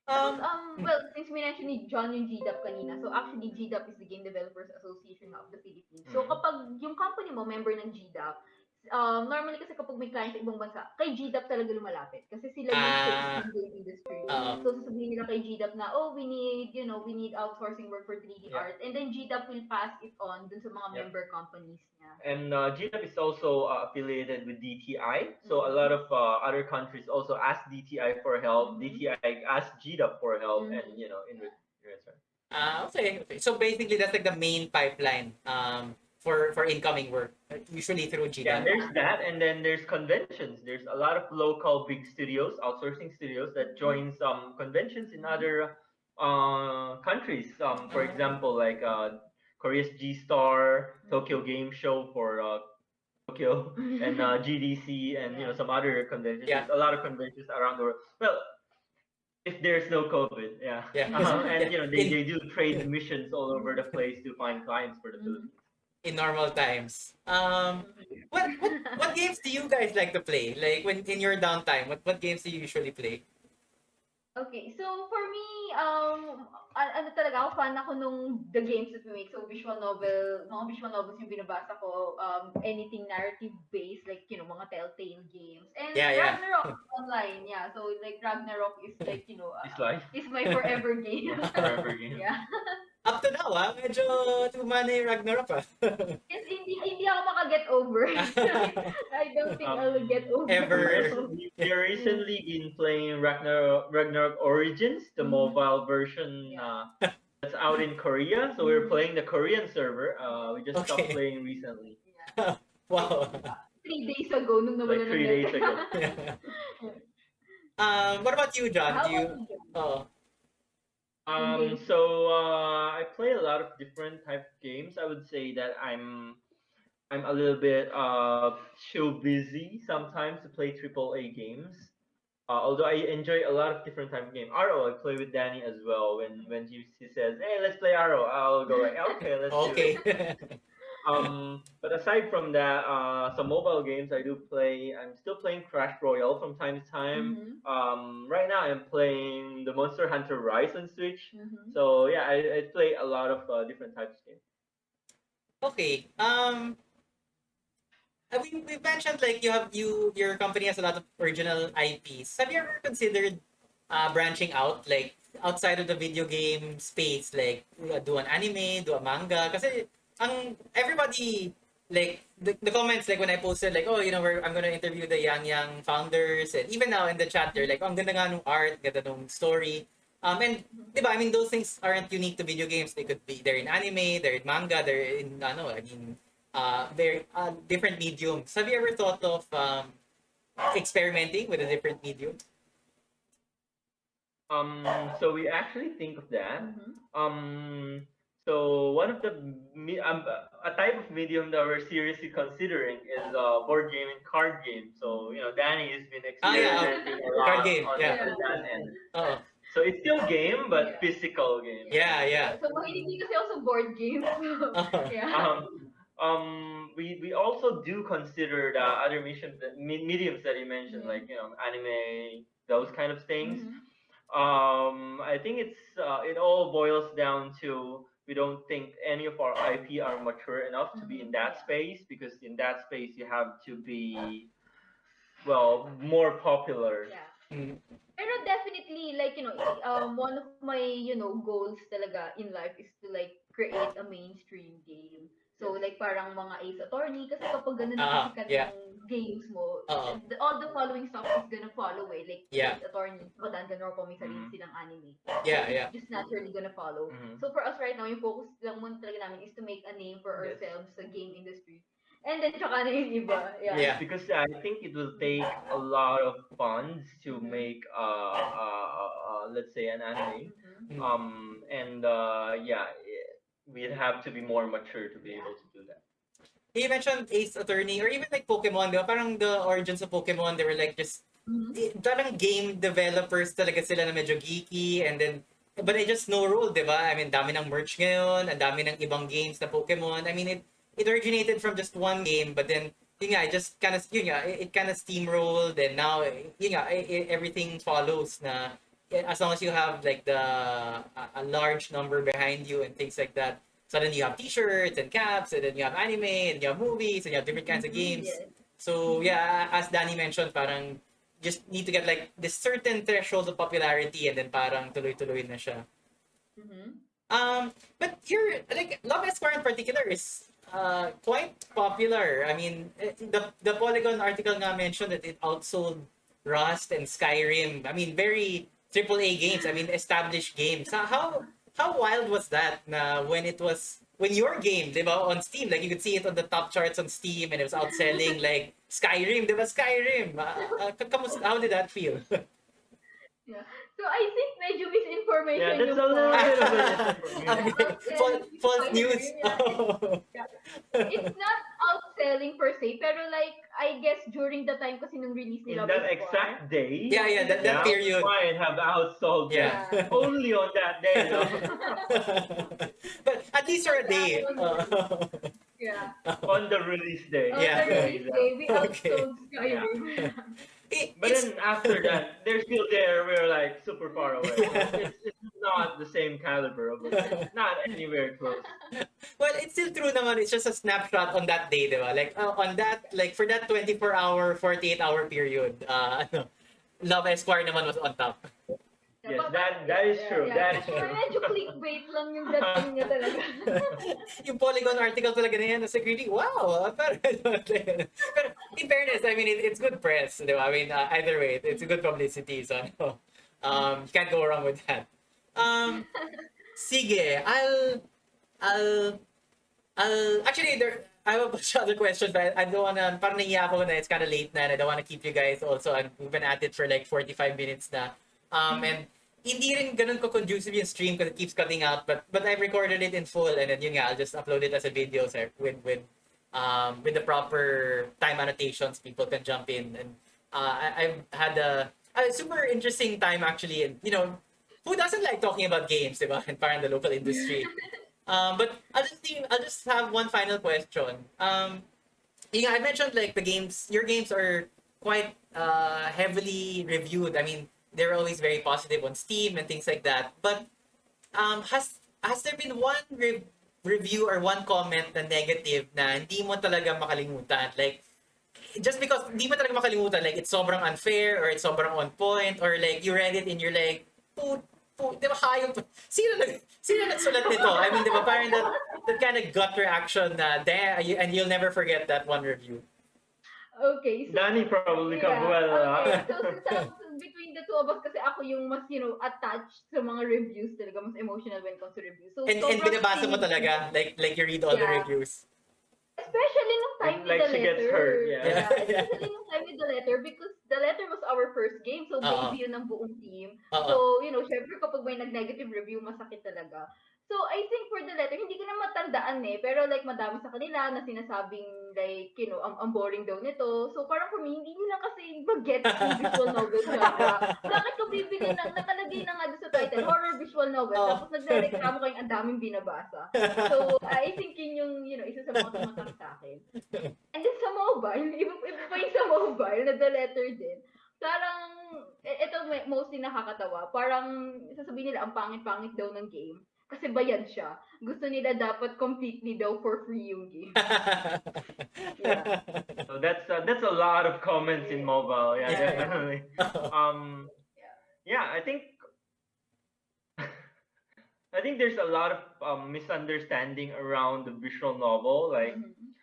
Um, um, well, since we mentioned ni John yung GDAP kanina, so actually GDAP is the Game Developers Association of the Philippines. So Mhm. kapag yung company mo member ng GDAP, um, normally kasi kapag may client sa ibang bansa, kay GDAP talaga lumalapit. Kasi sila yung game industry. Oo. So sasabihin nila kay GDAP na, oh, we need, you know, we need outsourcing work for 3D Yeah. art. And then GDAP will pass it on dun sa mga Yeah. member companies niya. And uh, GDAP is also uh, affiliated with DTI. So a Mhm. lot of uh, other countries also ask DTI for help. Mhm. DTI ask GDAP for help, and Mhm. you know, in re- in return. ah, okay, okay. So basically that's like the main pipeline um for for incoming work uh, usually through Yeah, GDAP. there's that, and then there's conventions. There's a lot of local big studios, outsourcing studios that join some conventions in other uh, countries. Um, for Ah. example, like uh, Korea's G Star, Tokyo Game Show for uh, Tokyo and uh, GDC and you know some other conventions. Yeah. There's a lot of conventions around the world. Well, if there's no COVID, yeah. Yeah. Uh, and Yeah. you know they, they do trade missions all over the place to find clients for the. Philippines. In normal times. Um, what, what what games do you guys like to play? Like when in your downtime, what what games do you usually play? Okay, so for me, um, a- ano talaga ako, fan ako nung the games that we make. So visual novel, mga visual novels yung binabasa ko, um, anything narrative based, like, you know, mga Telltale games. And Yeah, yeah. Ragnarok online, yeah. So like Ragnarok is like, you know, uh, It's life is my forever game. forever game. yeah. Up to now, ah, medyo tumana yung Ragnarok ah. Yes, hindi, hindi ako makaget over. I don't think I will get over. Ever. We we recently been playing Ragnarok, Ragnarok Origins, the Mhm. mobile version uh, that's out in Korea. So we're Mhm. playing the Korean server. Uh, we just stopped playing recently, Yeah. wow. Three days ago, nung nawala like three days ago. um, what about you, John? How Do you? about you, John? Oh, Um, so uh, I play a lot of different type of games. I would say that I'm I'm a little bit uh too busy sometimes to play triple A games. Uh, although I enjoy a lot of different type of game. RO, I play with Danny as well. When when he, he says, "Hey, let's play RO," I'll go like, "Okay, let's do it." okay. Um, but aside from that, uh, some mobile games I do play. I'm still playing Clash Royale from time to time. Mhm, Um, right now I'm playing the Monster Hunter Rise on Switch. mhm. So yeah, I, I play a lot of uh, different types of games. Okay. Um, we we mentioned like you have you your company has a lot of original IPs. Have you ever considered uh, branching out like outside of the video game space, like do an anime, do a manga? Kasi ang everybody like the, the comments like when I posted like oh you know we're, I'm gonna interview the Yang Yang founders and even now in the chat they're like oh, ang ganda nga nung art, ganda nung story. Um, and di ba, I mean, those things aren't unique to video games. They could be, they're in anime, they're in manga, they're in, ano, I mean, uh, they're uh, different mediums. Have you ever thought of um, experimenting with a different medium? Um, so we actually think of that. Mhm. Um, so one of the um, a type of medium that we're seriously considering is uh, board game and card game. So you know, Danny has been Ah, yeah, experimenting a lot card game, on yeah. on that end. Oh, So it's still game, but Yeah. physical game. yeah, yeah. So, mahilig din kasi ako sa board games. Oh. yeah. um, um, we we also do consider the other mediums that me- mediums that you mentioned, Mhm. like you know, anime, those kind of things. Mhm. Um, I think it's uh, it all boils down to we don't think any of our IP are mature enough to be in that Mhm. space because in that space you have to be well more popular. Yeah. Mm. Pero definitely, like, you know, um, one of my, you know, goals talaga in life is to, like, create a mainstream game. So, like, parang mga Ace Attorney, kasi kapag ganun na sikat yeah. yung games mo, the- all the following stuff is gonna follow eh. Like, Yeah. Ace Attorney, kapag Danganronpa, may sarili Mhm. silang anime. Yeah, It's yeah. just naturally gonna follow. Mhm. So for us right now, yung focus lang muna talaga namin is to make a name for Yes. ourselves sa game industry. And then tsaka na yung iba. Yeah. Yeah. Because I think it will take a lot of funds to Mhm. make uh, uh, uh, uh let's say an anime. Mhm. Mm. Um, and uh, yeah, it- we'd have to be more mature to be able to do that. You mentioned Ace Attorney or even like Pokemon, di ba? Parang the origins of Pokemon, they were like just Mhm. eh, parang game developers talaga sila na medyo geeky and then but they just no rule, di ba? I mean, dami ng merch ngayon, ang dami ng ibang games na Pokemon. I mean, it it originated from just one game, but then yun nga, it just kind of yun nga, it, it kind of steamrolled and now eh, yun nga, eh, eh, everything follows na as long as you have like the a, a large number behind you and things like that. Suddenly you have t-shirts and caps and then you have anime and you have movies and you have different kinds of Mhm, games. So yeah, as Danny mentioned, parang just need to get like this certain threshold of popularity and then parang tuloy-tuloy na siya. Mhm. Um, but you're like Love Esquire in particular is uh quite popular. I mean, eh, the the Polygon article nga mentioned that it outsold Rust and Skyrim. I mean, very triple A games. I mean, established games. How how, wild was that? Na when it was when your game, di ba, on Steam, like you could see it on the top charts on Steam, and it was outselling like Skyrim, di ba? Skyrim. Uh, uh, how did that feel? Yeah. So I think medyo misinformation Yeah, that's yung a little bit. False, false news. It's not outselling per se, pero like, I guess during the time kasi nung release In nila that before, exact day, yeah, yeah, that, that yeah, period. might have outsold Yeah. them. Only on that day. No? but at least for a day. Uh, yeah. on the release day. On Yeah. the release day, we Okay. outsold Skyrim. it- But then after that, they're still there. We're like super far away. It's, it's not the same caliber of it. Not anywhere close. Well, it's still true naman. It's just a snapshot on that day, di ba? Like, uh, on that, like, for that 24-hour, 48-hour period, uh, ano, Love Esquire naman was on top. Yes, that- that is true. That is So, true. medyo clickbait lang yung dating niya talaga. yung Polygon article talaga na yan, nasa greedy, wow! ah, Pero, pero in fairness, I mean, it, it's good press, di ba? I mean, uh, either way, it's a good publicity, so ano, um, you can't go wrong with that. Um, sige, I'll, I'll, I'll, actually, there, I have a bunch of other questions, but I don't wanna, parang nahiya ako na it's kind of late na, and I don't wanna keep you guys also, and we've been at it for like 45 minutes na. Um, and hindi rin ganun ko conducive yung stream because it keeps cutting out, but but I've recorded it in full, and then yun nga, I'll just upload it as a video, sir, with, with, um, with the proper time annotations, people can jump in, and uh, I, I've had a, a super interesting time actually, and you know, who doesn't like talking about games, diba? And parang the local industry. Um, but I'll just leave, I'll just have one final question. Um, yeah, I mentioned like the games, your games are quite uh, heavily reviewed. I mean, they're always very positive on Steam and things like that. But um, has has there been one re- review or one comment na negative na hindi mo talaga makalimutan? Like, just because hindi mo talaga makalimutan, like it's sobrang unfair or it's sobrang on point or like you read it and you're like, put, put, di ba hayop? Sino nag, sino nagsulat nito? I mean, di ba parang that, that kind of gut reaction na, damn, and you'll never forget that one review. Okay, so... Danny probably Yeah, well. uh, okay. So, since so between the two of us, kasi ako yung mas, you know, attached sa mga reviews talaga, mas emotional when it comes to reviews. So, And, and binabasa mo talaga, like like you read all the Yeah. reviews. Especially nung time Like with the she letter. gets hurt, yeah. Especially nung time with the letter because the letter was our first game. So, Oo. debut ng buong team. Oo. So, you know, syempre kapag may nag-negative review, masakit talaga. So, I think for the letter, hindi ko na matandaan eh. Pero like, madami sa kanila na sinasabing like, you know, ang, ang boring daw nito. So, parang for me, hindi nila kasi mag-get yung visual novel genre. Bakit ko bibili ng, nakalagay na nga doon sa title, horror visual novel. Oh. Tapos nagre-reklamo kayong ang daming binabasa. So, I think yun yung, you know, isa sa mga tumatak sa akin. And then sa mobile, iba, iba pa yung sa mobile, na the letter din. Parang, e- ito may- mostly nakakatawa. Parang, sasabihin nila, ang pangit-pangit daw ng game. Kasi bayad siya. Gusto nila dapat completely daw for free yung game. Yeah. So that's uh, that's a lot of comments in mobile. Yeah, Yeah. definitely. Um, yeah, I think I think there's a lot of um, misunderstanding around the visual novel, like Mhm.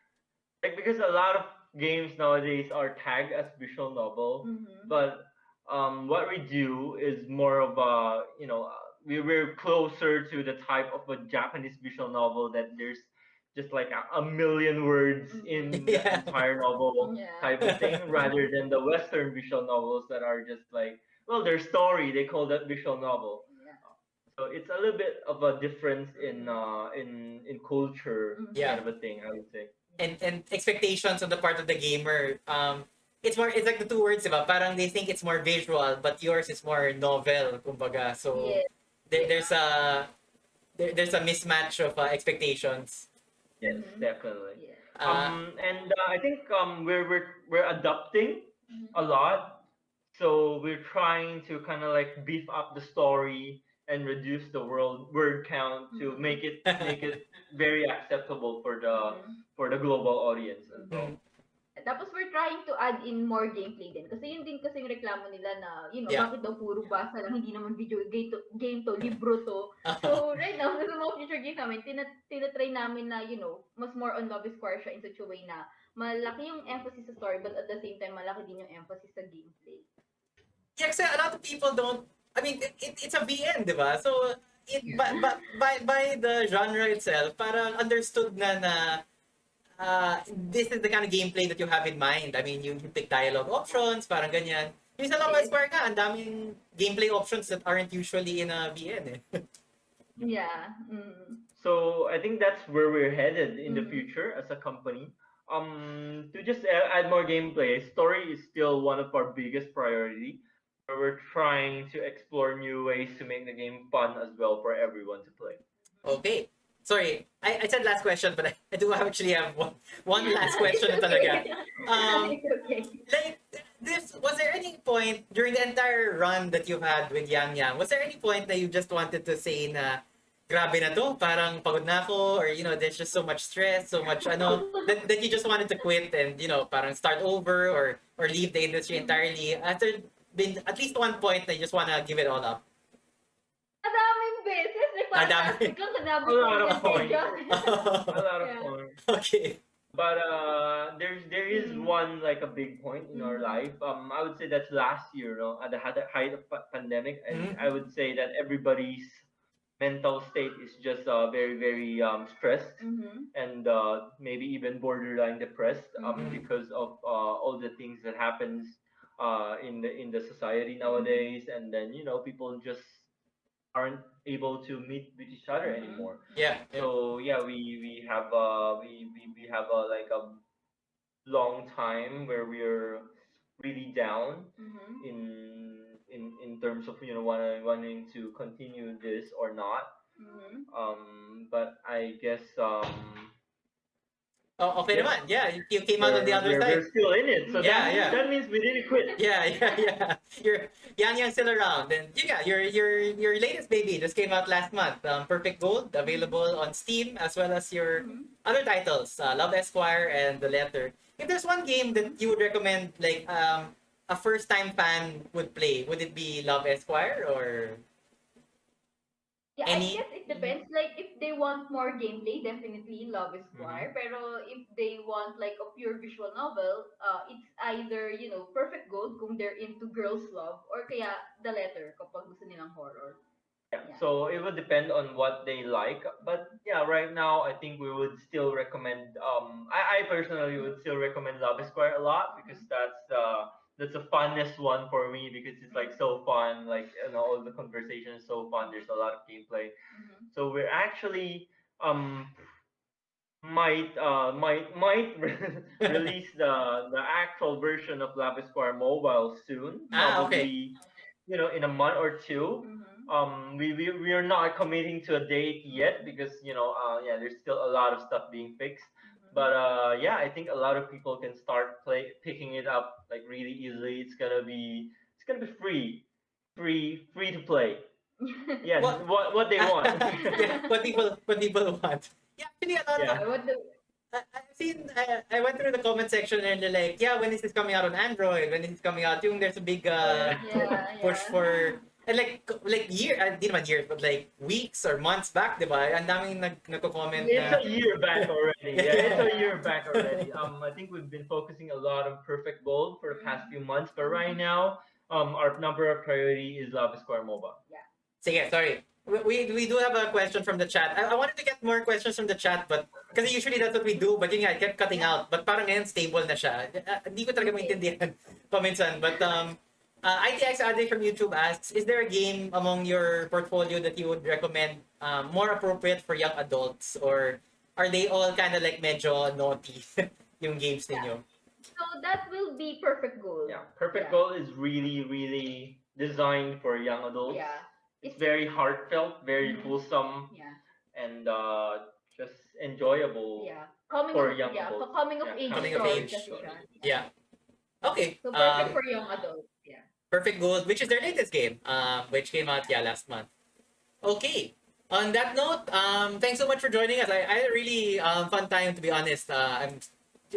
like because a lot of games nowadays are tagged as visual novel, Mhm. but um, what we do is more of a you know we we're closer to the type of a Japanese visual novel that there's just like a, a million words in the Yeah. entire novel Yeah. type of thing rather than the Western visual novels that are just like well their story they call that visual novel. Yeah. So it's a little bit of a difference in uh in in culture Mhm. Yeah. kind of a thing I would say. and and expectations on the part of the gamer. Um, it's more it's like the two words, diba? Parang they think it's more visual, but yours is more novel, kumbaga. So Yes. There, there's a there, there's a mismatch of uh, expectations. Yes, Mhm. definitely. Yeah. Uh, um and uh, I think um we're we're we're adapting Mhm. a lot. So we're trying to kind of like beef up the story and reduce the world word count to Mhm. make it make it very acceptable for the Mhm. for the global audience as well. Tapos we're trying to add in more gameplay din. Kasi yun din kasi yung reklamo nila na, you know, Yeah. bakit daw puro basa lang, hindi naman video game to, game to libro to. So right now, sa mga future games namin, tina, tinatry namin na, you know, mas more on Love is Square siya in such a way na malaki yung emphasis sa story but at the same time, malaki din yung emphasis sa gameplay. yeah, kasi a lot of people don't. I mean, it, it, it's a VN, diba? So it by, by, by by the genre itself, parang understood na na uh, this is the kind of gameplay that you have in mind. I mean, you, you pick dialogue options, parang ganyan. Yung sa Love Esquire nga, ang daming gameplay options that aren't usually in a VN eh. Yeah. Mm. So I think that's where we're headed in the Mhm. future as a company. Um, to just add more gameplay, story is still one of our biggest priority. Where we're trying to explore new ways to make the game fun as well for everyone to play. Okay. Sorry, I, I said last question, but I, I do actually have one, one last question talaga. Um, okay. like this was there any point during the entire run that you've had with Yang Yang was there any point that you just wanted to say na grabe na to parang pagod na ako or you know there's just so much stress so much ano that, that you just wanted to quit and you know parang start over or or leave the industry entirely after been at least one point that you just wanna give it all up Madaming beses. Like, parang Madami. biglang sinabi A ko lot of yan kay points. John. A lot of Yeah. fun. okay But uh, there's there is Mhm. one like a big point in our Mhm. life. Um, I would say that's last year, no, at the height of pa- pandemic, and Mhm. I would say that everybody's mental state is just uh, very very um, stressed Mhm. and uh, maybe even borderline depressed um, Mhm. because of uh, all the things that happens uh, in the in the society nowadays, and then you know people just aren't able to meet with each other Mhm. anymore. yeah, yeah. So yeah, we we have uh we we, we have a like a long time where we're really down Mhm. in in in terms of you know wanting wanting to continue this or not. Mhm. Um, but I guess um oh, okay Yeah. naman yeah you, you came out on the other we're, side We're still in it, so Yeah, that, yeah. that means we didn't quit. Yeah, yeah, yeah. Your Yang Yang still around, and yeah, your your your latest baby just came out last month. Um, Perfect Gold available on Steam as well as your Mhm. other titles, uh, Love Esquire and The Letter. If there's one game that you would recommend, like um, a first time fan would play, would it be Love Esquire or? Yeah, Any- I guess it depends. Like, if they want more gameplay, definitely Love Esquire. Pero if they want like a pure visual novel, uh, it's either, you know, Perfect Gold kung they're into girls love or kaya The Letter kapag gusto nilang horror. Yeah. So it would depend on what they like, but yeah, right now I think we would still recommend. Um, I, I personally would still recommend Love Esquire a lot because that's uh that's the funnest one for me because it's like so fun. Like and all the conversation is so fun. There's a lot of gameplay. Mhm. So we're actually um might uh might might release the the actual version of Love Esquire mobile soon. Ah, okay. Probably, You know, in a month or two Mhm. um we, we we are not committing to a date yet because you know uh yeah there's still a lot of stuff being fixed. But uh yeah i think a lot of people can start play picking it up like really easily it's gonna be it's gonna be free free free to play yeah What- what what, they want yeah, what people what people want. Yeah, actually a lot of Yeah. What the- I, I've seen, I, I went through the comment section and they're like, yeah, when is this is coming out on Android? When is this coming out? Yung there's a big uh, yeah, push yeah. for, and like, like year, uh, di naman years, but like weeks or months back, di ba? Ang daming nag, nagko-comment it's na, a year back already yeah it's a year back already um i think we've been focusing a lot on perfect gold for the past few months but right now um our number of priority is Love Esquire mobile sige, sorry. We, we, we do have a question from the chat. I, I wanted to get more questions from the chat, but kasi usually that's what we do, but yun nga, it kept cutting out. But parang ngayon stable na siya. Uh, Hindi ko talaga maintindihan paminsan. But um, uh, ITX Ade from YouTube asks, is there a game among your portfolio that you would recommend um, more appropriate for young adults? Or are they all kind of like medyo naughty, yung games ninyo? So that will be Perfect Gold. Yeah, Perfect Yeah. Gold is really, really designed for young adults. Yeah. It's very heartfelt, very Mhm. wholesome, Yeah. and uh, just enjoyable. Yeah. Coming For of young yeah, adults. coming of Yeah, age coming of age. kasi. Yeah. Okay. So perfect um, for young adults. Perfect Gold, which is their latest game, um, which came out yeah last month. Okay. On that note, um, thanks so much for joining us. I, I had a really um, fun time to be honest. Uh, I'm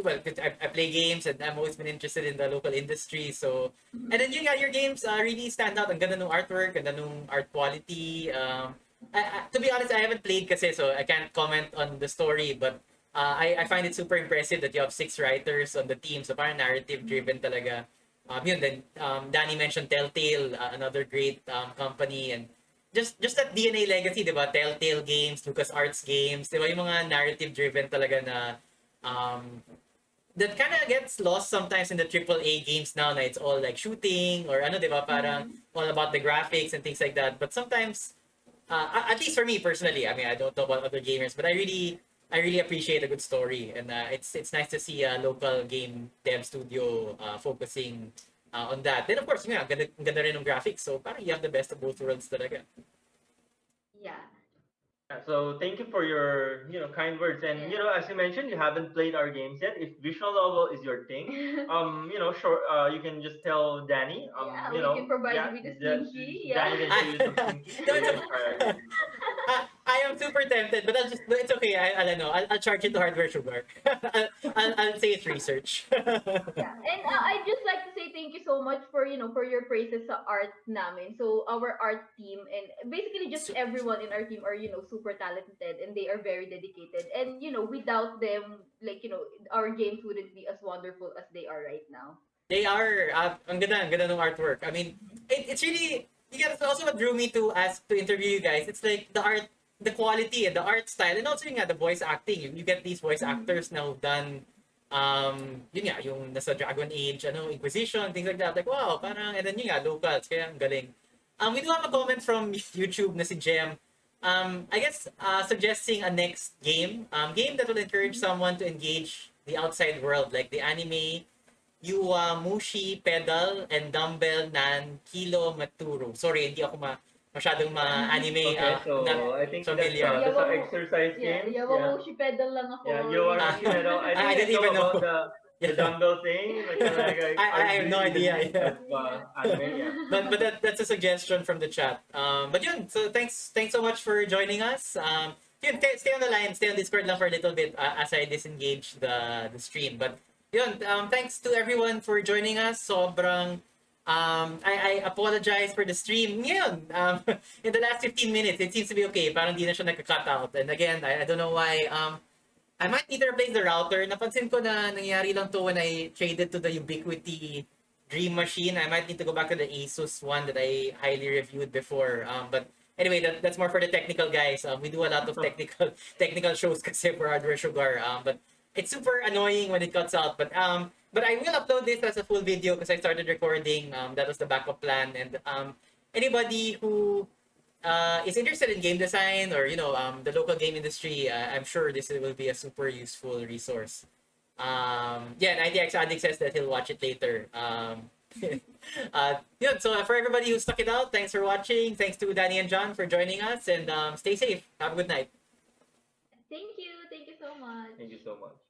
well, I, I play games and I've always been interested in the local industry. So and then you got your games uh, really stand out. Ang ganda ng artwork, ganda ng art quality. Um, I, I, to be honest, I haven't played kasi so I can't comment on the story, but uh, I, I find it super impressive that you have six writers on the team. So parang narrative driven talaga. Um, yun, then um, Danny mentioned Telltale, uh, another great um, company, and just just that DNA legacy, di ba? Telltale Games, LucasArts Games, di ba? Yung mga narrative-driven talaga na um, that kind of gets lost sometimes in the AAA games now na it's all like shooting or ano, di ba? Parang all about the graphics and things like that. But sometimes, uh, at least for me personally, I mean, I don't know about other gamers, but I really, I really appreciate a good story, and uh, it's it's nice to see a local game dev studio uh, focusing uh, on that. Then of course, yeah, ganda, ganda rin ng graphics, so parang you have the best of both worlds talaga. Yeah. Yeah, So thank you for your you know kind words and you know as you mentioned you haven't played our games yet. If visual novel is your thing, um you know sure uh, you can just tell Danny um Yeah, you we know can provide yeah, you with a the- slinky, Danny yeah. can show you some slinky. No, so you no. can try our games. I, I am super tempted, but I'll just, it's okay. I, I don't know. I'll, I'll charge it to hardware sugar. I'll, I'll, I'll say it's research. Yeah. And uh, I'd just like to say thank you so much for, you know, for your praises sa art namin. So our art team and basically just everyone in our team are, you know, super talented and they are very dedicated. And, you know, without them, like, you know, our games wouldn't be as wonderful as they are right now. They are, uh, ang ganda, ang ganda ng artwork. I mean, it, it's really, you guys, also what drew me to ask, to interview you guys, it's like the art, the quality and the art style, and also yung nga, the voice acting. You, you get these voice actors now done, um, yun nga, yung nasa Dragon Age, ano, Inquisition, things like that. Like, wow, parang, and then yun nga, locals, kaya ang galing. Um, we do have a comment from YouTube na si Jem. Um, I guess uh, suggesting a next game, um, game that will encourage someone to engage the outside world, like the anime Yowamushi Pedal and Dumbbell Nan Kilo Moteru. Sorry, hindi ako ma masyadong ma-anime. Okay, uh, so not I think familiar. that's, uh, that's Yeah, exercise Yeah, games. yeah, Wamoshi pedal lang ako. Yeah, you are, Ah. you know, I I think didn't even know. about the, the Yeah. dumbbell thing. Like, kinda like, I- I have no idea, yeah. of, uh, anime, yeah. but but that, that's a suggestion from the chat. Um, but yun, so thanks thanks so much for joining us. Um, yun, stay, stay on the line, stay on Discord lang for a little bit uh, as I disengage the the stream. But yun, um, thanks to everyone for joining us. Sobrang um, I, I apologize for the stream. Ngayon, um, in the last 15 minutes, it seems to be okay. Parang di na siya nagka-cut out. And again, I, I don't know why. Um, I might need to replace the router. Napansin ko na nangyari lang to when I traded to the Ubiquiti Dream Machine. I might need to go back to the Asus one that I highly reviewed before. Um, but anyway, that, that's more for the technical guys. Um, we do a lot of technical technical shows kasi for Hardware Sugar. Um, but it's super annoying when it cuts out. But um, but I will upload this as a full video because I started recording. Um, that was the backup plan. And um, anybody who uh, is interested in game design or you know um, the local game industry, uh, I'm sure this will be a super useful resource. Um, yeah, and IDX Addict says that he'll watch it later. Um, uh, yun, so for everybody who stuck it out, thanks for watching. Thanks to Danny and John for joining us, and um, stay safe. Have a good night. Thank you. Thank you so much. Thank you so much.